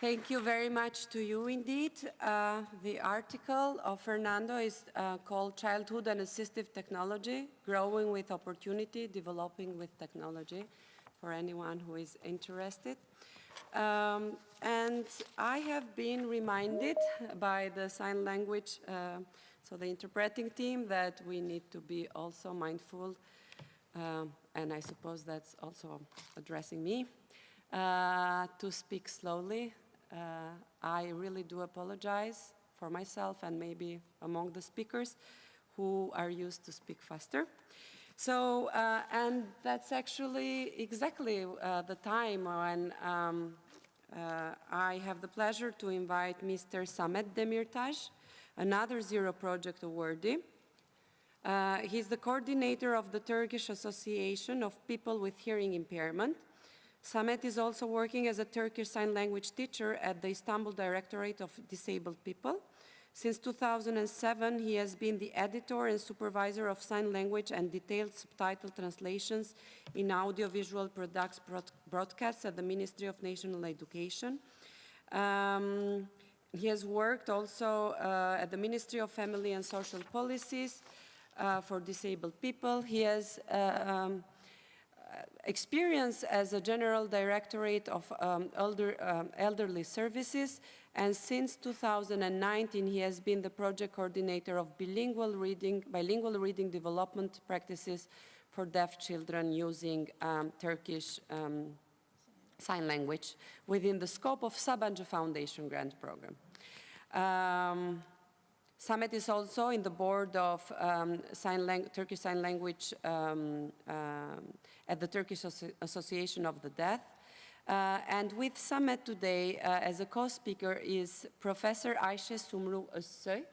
Thank you very much to you indeed. Uh, the article of Fernando is uh, called Childhood and Assistive Technology, Growing with Opportunity, Developing with Technology, for anyone who is interested. Um, and I have been reminded by the sign language, uh, so the interpreting team, that we need to be also mindful, um, and I suppose that's also addressing me, uh, to speak slowly uh, I really do apologize for myself and maybe among the speakers who are used to speak faster. So, uh, and that's actually exactly uh, the time when um, uh, I have the pleasure to invite Mr. Samet Demirtas, another Zero Project awardee. Uh, he's the coordinator of the Turkish Association of People with Hearing Impairment, Samet is also working as a Turkish Sign Language teacher at the Istanbul Directorate of Disabled People. Since 2007, he has been the editor and supervisor of sign language and detailed subtitle translations in audiovisual products broadcasts at the Ministry of National Education. Um, he has worked also uh, at the Ministry of Family and Social Policies uh, for disabled people. He has uh, um, experience as a general directorate of um, elder, um, elderly services and since 2019 he has been the project coordinator of bilingual reading, bilingual reading development practices for deaf children using um, Turkish um, sign language within the scope of Sabancı Foundation grant program. Um, Samet is also in the board of um, sign Turkish Sign Language um, um, at the Turkish Association of the Deaf. Uh, and with Samet today uh, as a co-speaker is Professor Ayşe Sumru Özsoy.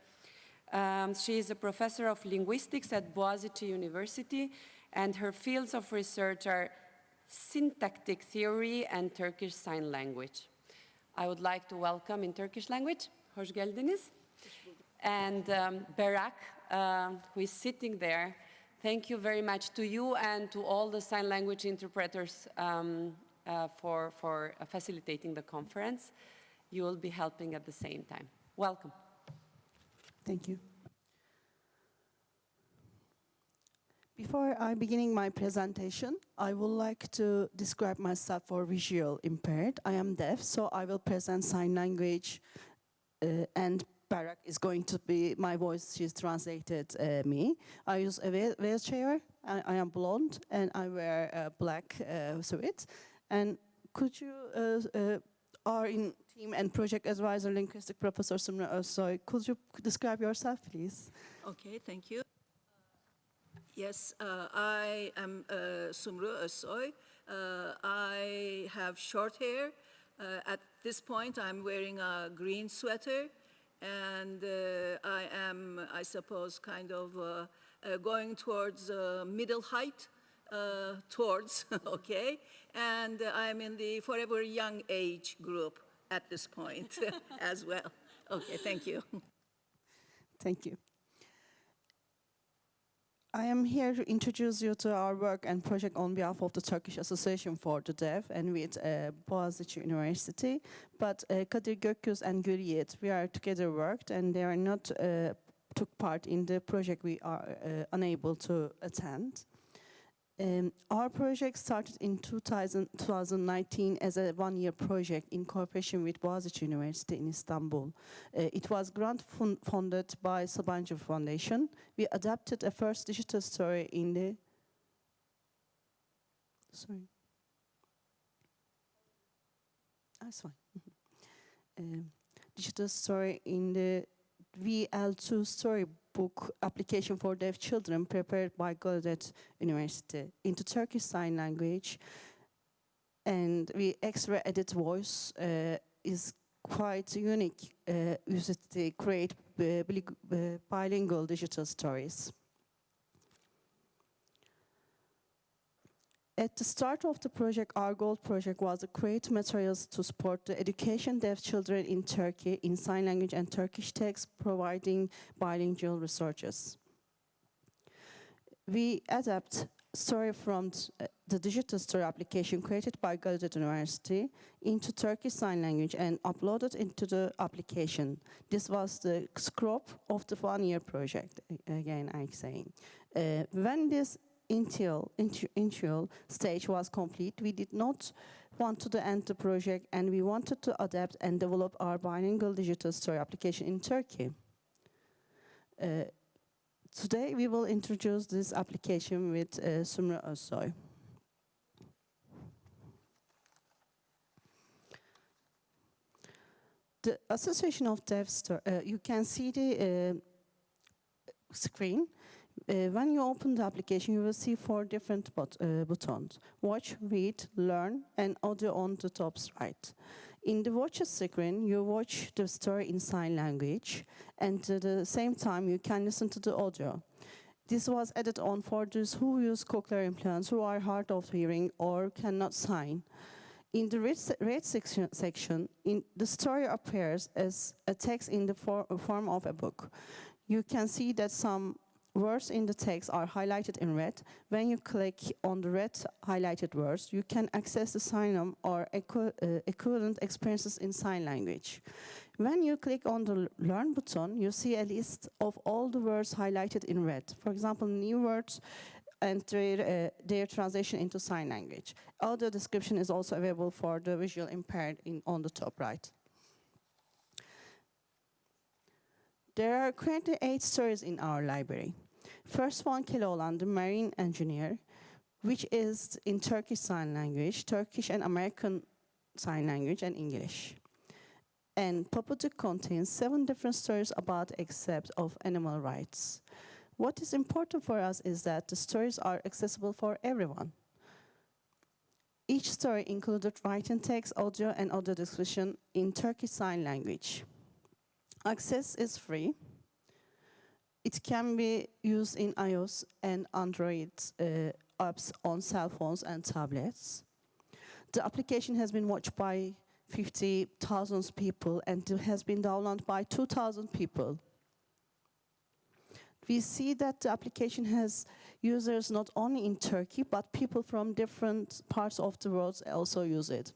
Um, she is a professor of linguistics at Boğaziçi University and her fields of research are Syntactic Theory and Turkish Sign Language. I would like to welcome in Turkish language, hoş geldiniz. And um, Berak, uh, who is sitting there, thank you very much to you and to all the sign language interpreters um, for, for uh, facilitating the conference. You will be helping at the same time. Welcome. Thank you. Before I beginning my presentation, I would like to describe myself for visual impaired. I am deaf, so I will present sign language uh, and Barak is going to be my voice, she's translated uh, me. I use a wheelchair, I, I am blonde and I wear a black uh, suit. And could you, uh, uh, are in team and project advisor linguistic professor Sumru Özsoy, could you describe yourself please? Okay, thank you. Yes, uh, I am uh, Sumru Özsoy. Uh, I have short hair. Uh, At this point, I'm wearing a green sweater, and uh, I am, I suppose, kind of uh, uh, going towards uh, middle height, uh, towards, okay? And uh, I'm in the forever young age group at this point as well. Okay, thank you. Thank you. I am here to introduce you to our work and project on behalf of the Turkish Association for the Deaf and with uh, Boğaziçi University. But uh, Kadir Gökyüz and Gül Yiğit, we are together worked and they are not uh, took part in the project we are uh, unable to attend. Um, our project started in 2000, 2019 as a one-year project in cooperation with Boğaziçi University in Istanbul. Uh, it was grant fun funded by Sabancı Foundation. We adapted a first digital story in the... Sorry. That's fine. um, digital story in the VL2 storybook application for deaf children prepared by Gaudet University into Turkish Sign Language. And we extra edit voice uh, is quite unique, uh, used to create bilingual digital stories. At the start of the project, our goal project was to create materials to support the education deaf children in Turkey in sign language and Turkish text, providing bilingual resources. We adapt story from uh, the digital story application created by Gallaudet University into Turkish Sign Language and uploaded into the application. This was the scope of the one-year project, again I'm saying. Uh, when this intu- initial stage was complete, we did not want to end the project and we wanted to adapt and develop our bilingual digital story application in Turkey. Uh, Today we will introduce this application with uh, Sumru Özsoy. The Association of Deaf, uh, you can see the uh, screen. Uh, when you open the application, you will see four different uh, buttons. Watch, read, learn, and audio on the top right. In the watch screen, you watch the story in sign language, and at the same time, you can listen to the audio. This was added on for those who use cochlear implants, who are hard of hearing or cannot sign. In the read, se- read section, section in, the story appears as a text in the for, form of a book. You can see that some words in the text are highlighted in red. When you click on the red highlighted words, you can access the sign or uh, equivalent experiences in sign language. When you click on the Learn button, you see a list of all the words highlighted in red. For example, new words and their, uh, their translation into sign language. Audio description is also available for the visual impaired in, on the top right. There are currently eight stories in our library. First one, Keloğlan, the marine engineer, which is in Turkish Sign Language, Turkish and American Sign Language, and English. And Paputuk contains seven different stories about accept of animal rights. What is important for us is that the stories are accessible for everyone. Each story included written text, audio, and audio description in Turkish Sign Language. Access is free. It can be used in iOS and Android uh, apps on cell phones and tablets. The application has been watched by 50,000 people and has been downloaded by 2,000 people. We see that the application has users not only in Turkey, but people from different parts of the world also use it.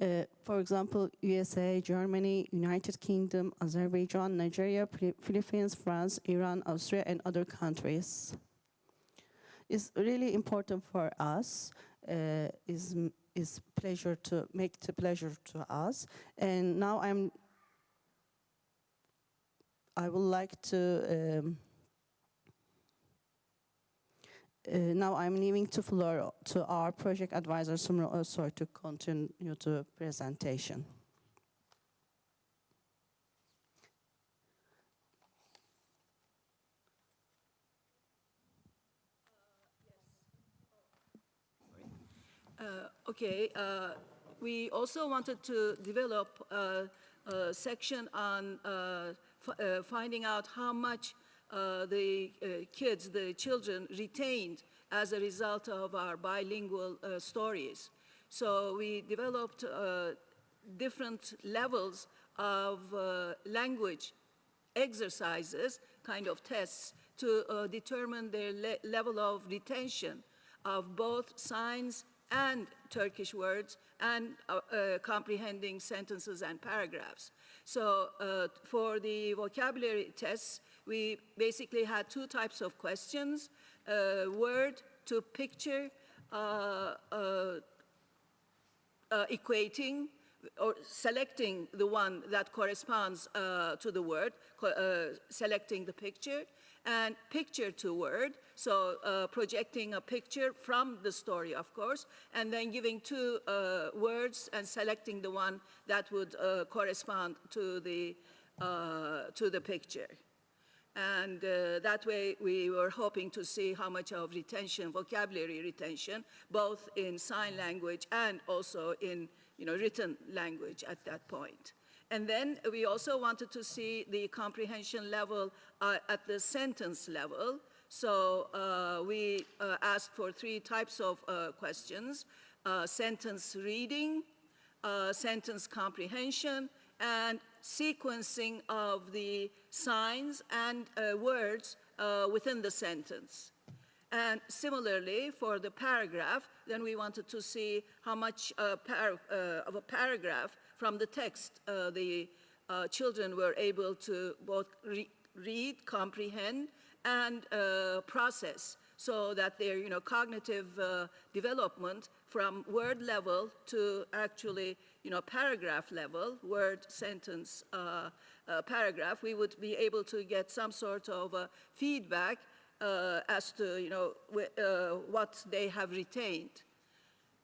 Uh, for example, USA, Germany, United Kingdom, Azerbaijan, Nigeria, Philippines, France, Iran, Austria, and other countries. It's really important for us. Uh, is is pleasure to make the pleasure to us. And now I'm. I would like to. Um, now I'm leaving to floor to our project advisor Sumru to continue the presentation. Okay, uh, we also wanted to develop uh, a section on uh, uh, finding out how much uh, the uh, kids, the children retained as a result of our bilingual uh, stories. So we developed uh, different levels of uh, language exercises, kind of tests, to determine their le- level of retention of both signs and Turkish words and comprehending sentences and paragraphs. So for the vocabulary tests, we basically had two types of questions, uh, word to picture, uh, uh, uh, equating or selecting the one that corresponds uh, to the word, uh, selecting the picture, and picture to word, so uh, projecting a picture from the story, of course, and then giving two uh, words and selecting the one that would uh, correspond to the, to the picture. And uh, that way, we were hoping to see how much of retention, vocabulary retention, both in sign language and also in you know, written language at that point. And then we also wanted to see the comprehension level uh, at the sentence level. So uh, we uh, asked for three types of uh, questions, uh, sentence reading, sentence comprehension, and sequencing of the signs and uh, words uh, within the sentence. And similarly, for the paragraph, then we wanted to see how much uh, uh, of a paragraph from the text uh, the uh, children were able to both re- read, comprehend, and process so that their you know, cognitive development from word level to actually you know, paragraph level, word, sentence, paragraph, we would be able to get some sort of uh, feedback uh, as to you know, wh- uh, what they have retained.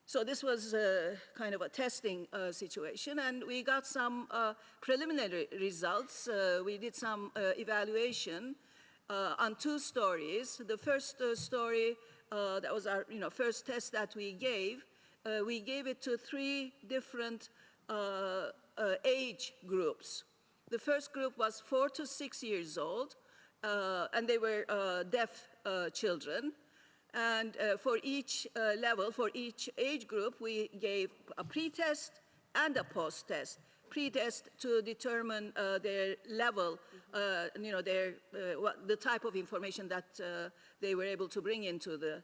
So this was uh, kind of a testing uh, situation, and we got some uh, preliminary results. Uh, we did some uh, evaluation uh, on two stories. The first uh, story, uh, that was our you know, first test that we gave, uh, we gave it to three different uh, uh, age groups. The first group was four to six years old, uh, and they were uh, deaf uh, children. And uh, for each uh, level, for each age group, we gave a pre-test and a post-test. Pre-test to determine their level, you know, their, what, the type of information that they were able to bring into the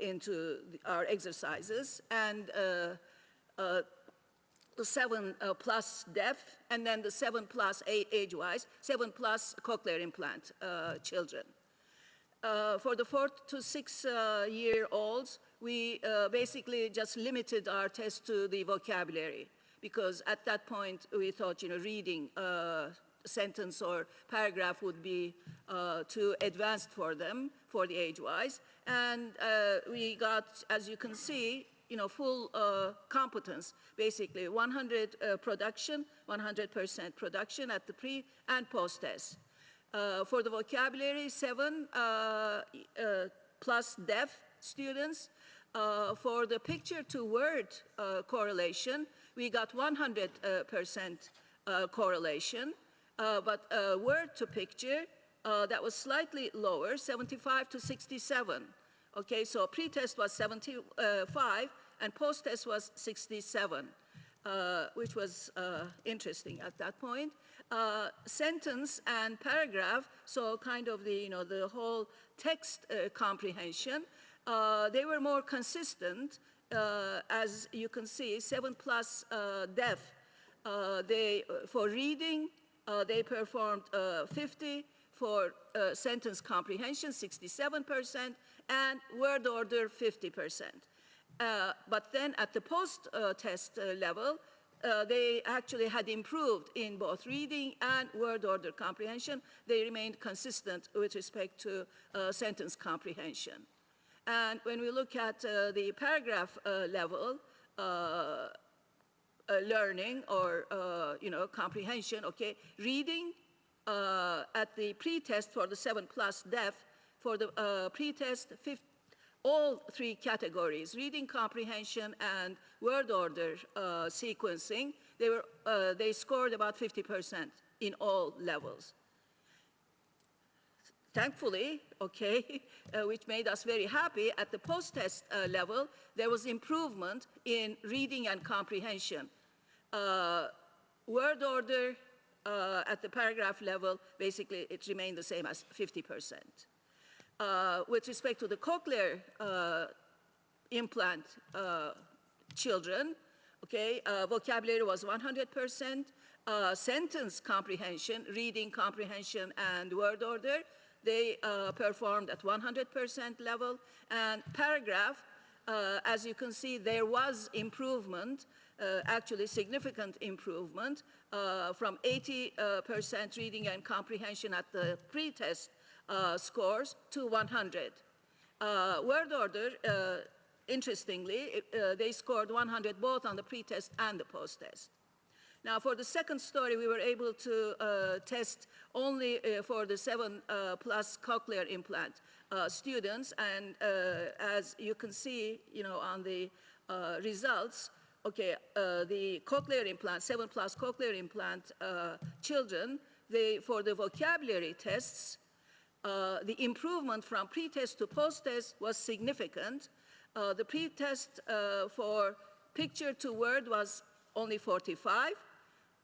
into the, our exercises, and uh, the seven uh, plus deaf, and then the seven plus age-wise, seven plus cochlear implant uh, children. Uh, for the four to six uh, year olds, we uh, basically just limited our test to the vocabulary because at that point we thought, you know, reading uh, sentence or paragraph would be too advanced for them for the age-wise. And we got, as you can see, you know, full uh, competence, basically 100 uh, production, 100% production at the pre and post test. Uh, for the vocabulary, seven uh, uh, plus deaf students. Uh, for the picture to word correlation, we got 100% uh, uh, correlation. But word to picture, that was slightly lower, 75 to 67 Okay, so pre-test was 75 and post-test was 67, uh, which was uh, interesting at that point. Uh, sentence and paragraph, so kind of the, you know, the whole text uh, comprehension, uh, they were more consistent. Uh, as you can see, 7 plus deaf, they, for reading, they performed uh, 50, for sentence comprehension, 67%, and word order, 50%. Uh, but then at the post-test uh, level, uh, they actually had improved in both reading and word order comprehension. They remained consistent with respect to uh, sentence comprehension. And when we look at uh, the paragraph uh, level, learning or, you know, comprehension, okay, reading at the pre-test for the 7 plus deaf, for the uh, pre-test, all three categories, reading comprehension and word order uh, sequencing, they, were, uh, they scored about 50% in all levels. Thankfully, okay, uh, which made us very happy, at the post-test uh, level, there was improvement in reading and comprehension. Uh, word order uh, at the paragraph level, basically, it remained the same as 50%. Uh, with respect to the cochlear uh, implant uh, children, okay, uh, vocabulary was 100%, uh, sentence comprehension, reading comprehension, and word order, they performed at 100% level, and paragraph, as you can see, there was improvement, actually significant improvement, from 80% reading and comprehension at the pre-test scores to 100. Uh, word order, uh, interestingly, uh, they scored 100 both on the pre-test and the post-test. Now, for the second story, we were able to uh, test only uh, for the seven uh, plus cochlear implant uh, students, and uh, as you can see, you know, on the uh, results, okay, uh, the cochlear implant, seven plus cochlear implant uh, children, they, for the vocabulary tests, uh, the improvement from pre-test to post-test was significant. Uh, the pre-test uh, for picture to word was only 45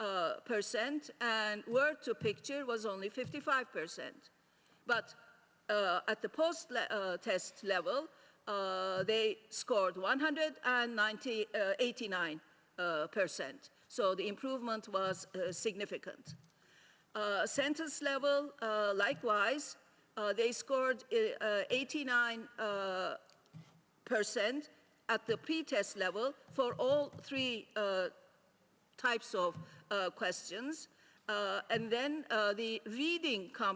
uh, percent, and word to picture was only 55 percent. But uh, at the post-test level, uh, they scored 190, uh, 89 uh, percent. So the improvement was significant. Uh, sentence level, uh, likewise, they scored uh, 89 uh, percent at the pre-test level for all three uh, types of uh, questions. Uh, and then uh, the reading, uh,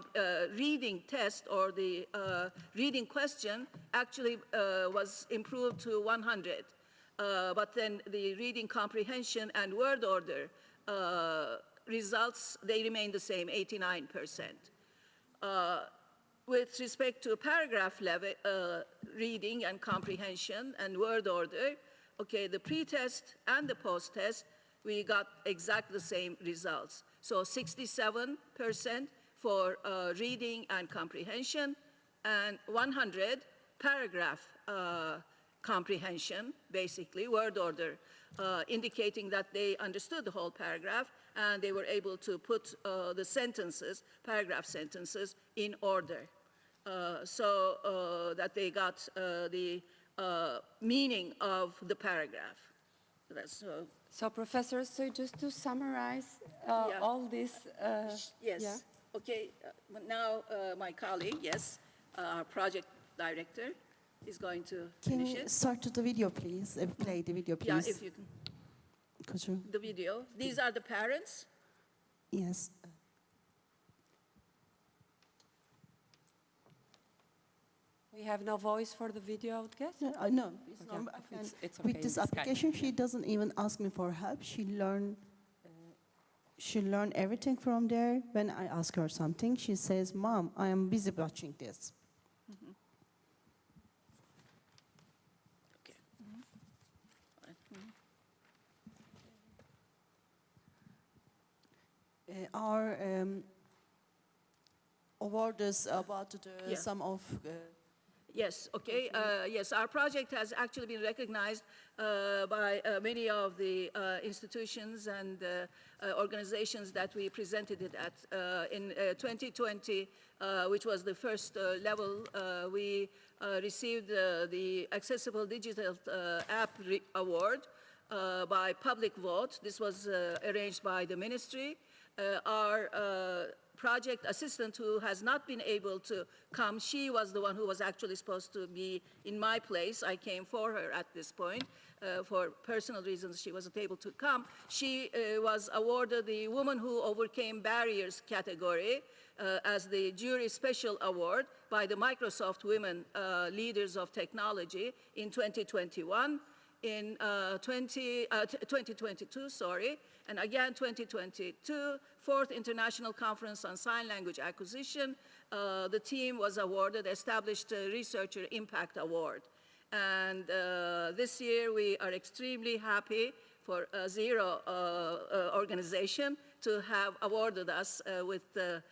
reading test or the uh, reading question actually uh, was improved to 100. Uh, but then the reading comprehension and word order uh, results, they remain the same, 89%. With respect to paragraph level, uh, reading and comprehension and word order, okay, the pre-test and the post-test, we got exactly the same results. So 67% for uh, reading and comprehension, and 100 paragraph uh, comprehension, basically, word order, uh, indicating that they understood the whole paragraph and they were able to put uh, the sentences, paragraph sentences, in order. Uh, so uh, that they got uh, the uh, meaning of the paragraph. That's, uh, So Professor, so just to summarize uh, Yeah. all this. uh, yes. yeah. Okay, uh, now uh, my colleague, yes, uh, our project director is going to Can finish you it. start to the video, please? Uh, play the video, please. Yeah, please. if you can, Could you? the video. These are the parents. Yes. We have no voice for the video, I would guess? No, uh, no, it's Okay, not, I can- it's- it's okay with this this application, she doesn't even ask me for help. She learn, uh, she learn everything from there. When I ask her something, she says, "Mom, I am busy watching this." Okay. Uh, our um, award is about the, Yeah. some of uh, Yes, okay, uh, yes, our project has actually been recognized uh, by uh, many of the uh, institutions and uh, uh, organizations that we presented it at. Uh, In uh, 2020, uh, which was the first uh, level, uh, we uh, received uh, the Accessible Digital uh, App Re- Award uh, by public vote. This was uh, arranged by the ministry. Uh, Our uh, project assistant who has not been able to come, she was the one who was actually supposed to be in my place. I came for her at this point. Uh, for personal reasons, she wasn't able to come. She uh, was awarded the Woman Who Overcame Barriers category uh, as the Jury Special Award by the Microsoft Women uh, Leaders of Technology in 2021 in uh, 20, uh, 2022, sorry, and again 2022, fourth International Conference on Sign Language Acquisition. Uh, the team was awarded Established Researcher Impact Award. And uh, this year we are extremely happy for uh, Zero uh, organization to have awarded us with the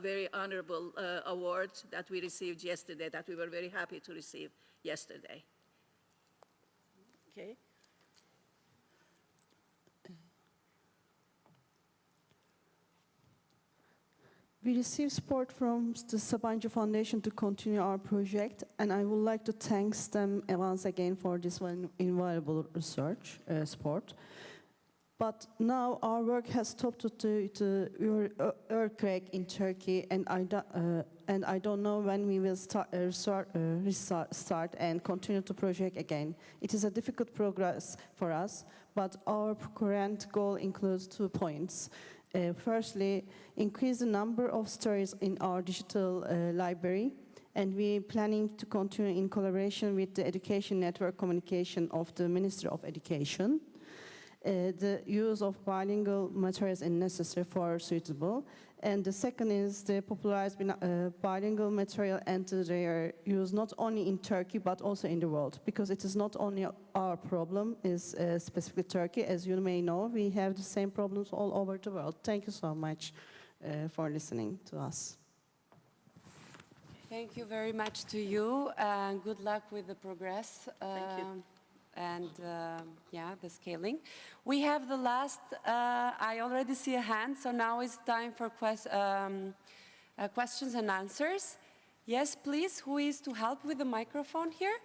very honorable award that we received yesterday, that we were very happy to receive yesterday. Okay. We received support from the Sabancı Foundation to continue our project, and I would like to thank them once again for this invaluable research uh, support. But now our work has stopped to the earthquake in Turkey, and I, do, uh, and I don't know when we will start, uh, start, uh, restart start and continue the project again. It is a difficult progress for us, but our current goal includes two points. Uh, firstly, increase the number of stories in our digital uh, library, and we're planning to continue in collaboration with the Education Network Communication of the Ministry of Education. Uh, the use of bilingual materials is necessary for suitable. And the second is the popularized bina- uh, bilingual material and their use not only in Turkey but also in the world because it is not only our problem is uh, specifically Turkey. As you may know, we have the same problems all over the world. Thank you so much uh, for listening to us. Thank you very much to you, and good luck with the progress. Thank you. um, And, um, yeah, the scaling. We have the last, uh, I already see a hand, so now it's time for ques- um, uh, questions and answers. Yes, please, who is to help with the microphone here?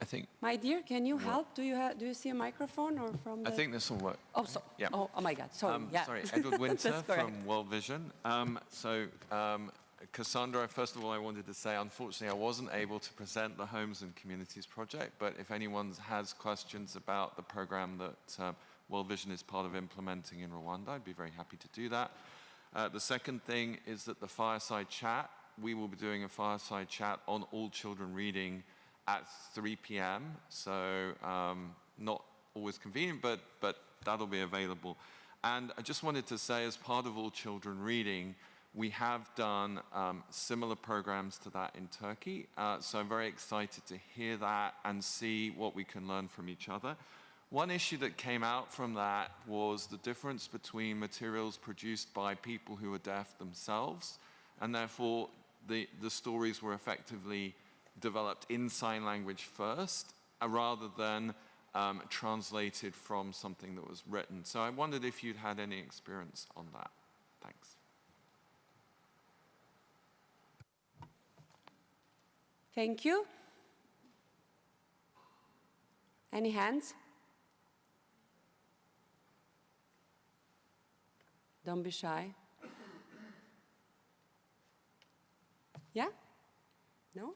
I think My dear, can you help? Do you, do you see a microphone or from? I think this will work. Oh, so, Yeah. oh, oh my God, sorry, Um, yeah. Sorry, Edward Winter from World Vision. Um, so, um, Cassandra, first of all, I wanted to say, unfortunately, I wasn't able to present the Homes and Communities project, but if anyone has questions about the program that um, World Vision is part of implementing in Rwanda, I'd be very happy to do that. Uh, the second thing is that the fireside chat, we will be doing a fireside chat on all children reading at 3 p.m. So um, not always convenient, but, but that'll be available. And I just wanted to say, as part of All Children Reading, we have done um, similar programs to that in Turkey. Uh, so I'm very excited to hear that and see what we can learn from each other. One issue that came out from that was the difference between materials produced by people who are deaf themselves, and therefore the, the stories were effectively developed in sign language first, uh, rather than um, translated from something that was written. So I wondered if you'd had any experience on that. Thanks. Thank you. Any hands? Don't be shy. Yeah? No?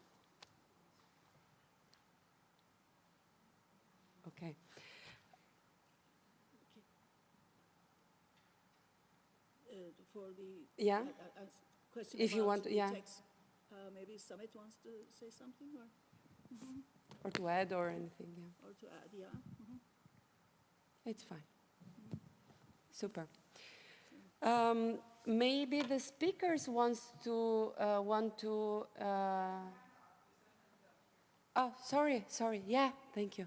Okay. Uh, For the. Yeah. uh, uh, uh, Question If you want- yeah. text, uh, Maybe Sumru wants to say something or, Or to add or anything, yeah. or to add, yeah? It's fine. Super. Um, maybe the speakers wants to uh, want to. Uh, oh, sorry, sorry. Yeah, thank you.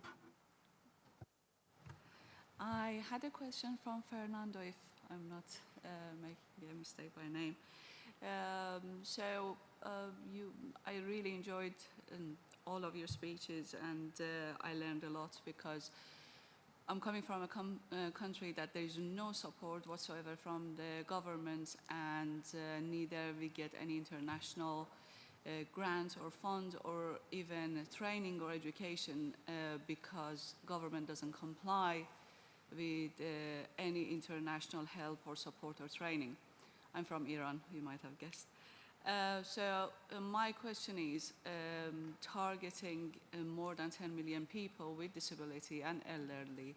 I had a question from Fernando, if I'm not uh, making a mistake by name. Um, so uh, you, I really enjoyed um, all of your speeches, and uh, I learned a lot because I'm coming from a uh, country that there is no support whatsoever from the government, and uh, neither we get any international uh, grant or fund or even training or education uh, because government doesn't comply with any international help or support or training. I'm from Iran, you might have guessed. Uh, so uh, my question is, um, targeting uh, more than 10 million people with disability and elderly,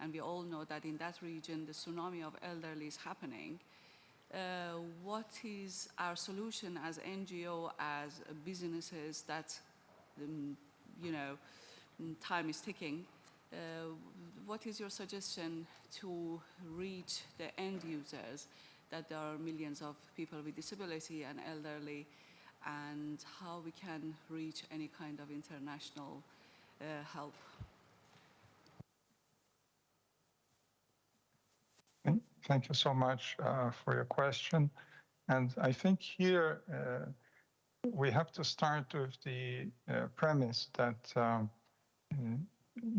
and we all know that in that region the tsunami of elderly is happening. Uh, what is our solution as NGO, as businesses that, um, you know, mm, time is ticking? Uh, what is your suggestion to reach the end users? That there are millions of people with disability and elderly, and how we can reach any kind of international uh, help. Thank- you so much uh, for your question. And I think here uh, we have to start with the uh, premise that um,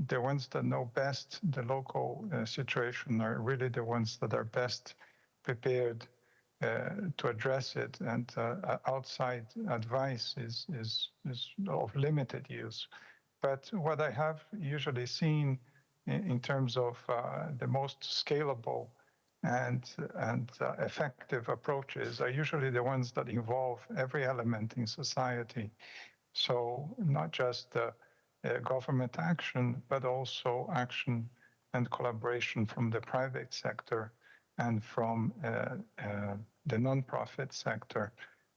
the ones that know best the local uh, situation are really the ones that are best prepared uh, to address it. And uh, outside advice is, is, is of limited use. But what I have usually seen in, in terms of uh, the most scalable and, and uh, effective approaches are usually the ones that involve every element in society. So not just uh, government action, but also action and collaboration from the private sector and from uh, uh, the nonprofit sector.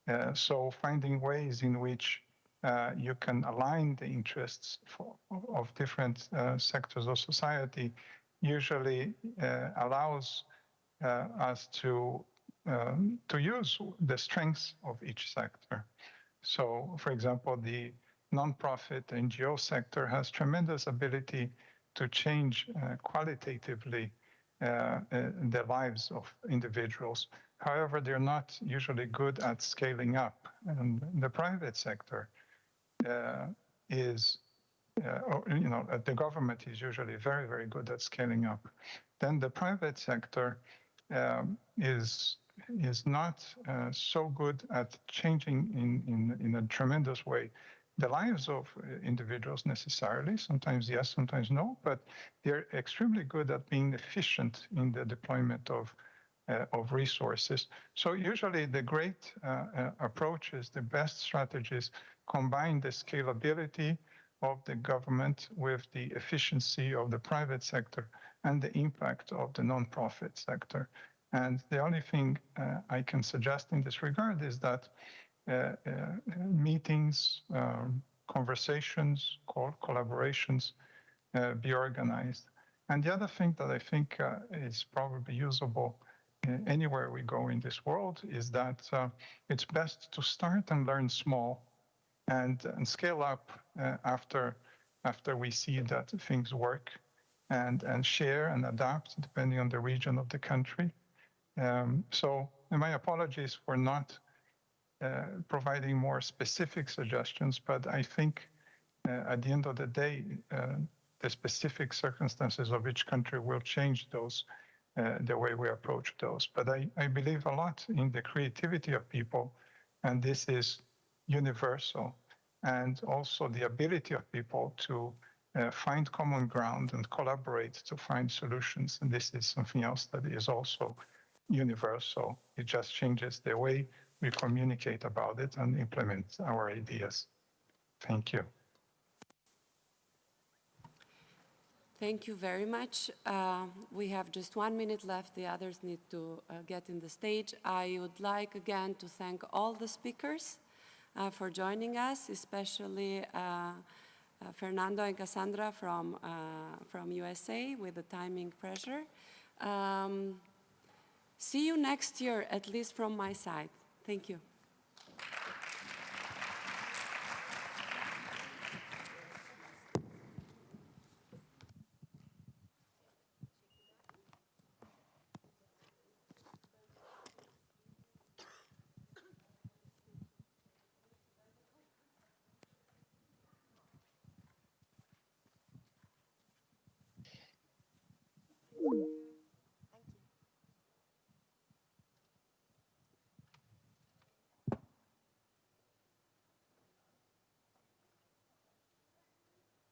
Uh, so finding ways in which you can align the interests for, of different sectors of society usually allows us to um, to use the strengths of each sector. So, for example, the nonprofit NGO sector has tremendous ability to change uh, qualitatively the lives of individuals. However, they're not usually good at scaling up. And the private sector uh, is, uh, or, you know, uh, the government is usually very, very good at scaling up. Then the private sector um, is is not uh, so good at changing in, in, in a tremendous way the lives of uh, individuals necessarily. Sometimes yes, sometimes no, but they're extremely good at being efficient in the deployment of uh, of resources. So usually the great uh, uh, approaches, the best strategies combine the scalability of the government with the efficiency of the private sector and the impact of the nonprofit sector. And the only thing uh, I can suggest in this regard is that meetings, um, conversations, collaborations uh, be organized. And the other thing that I think uh, is probably usable uh, anywhere we go in this world is that uh, it's best to start and learn small and, and scale up after, after we see that things work and, and share and adapt depending on the region of the country. Um, so my apologies for not uh, providing more specific suggestions, but I think uh, at the end of the day, uh, the specific circumstances of each country will change those, uh, the way we approach those. But I, I believe a lot in the creativity of people, and this is universal, and also the ability of people to uh, find common ground and collaborate to find solutions. And this is something else that is also universal. It just changes the way we communicate about it and implement our ideas. Thank you. Thank you very much. Uh, we have just one minute left. The others need to uh, get in the stage. I would like again to thank all the speakers uh, for joining us, especially uh, uh, Fernando and Cassandra from, uh, from USA with the timing pressure. Um, see you next year, at least from my side. Thank you.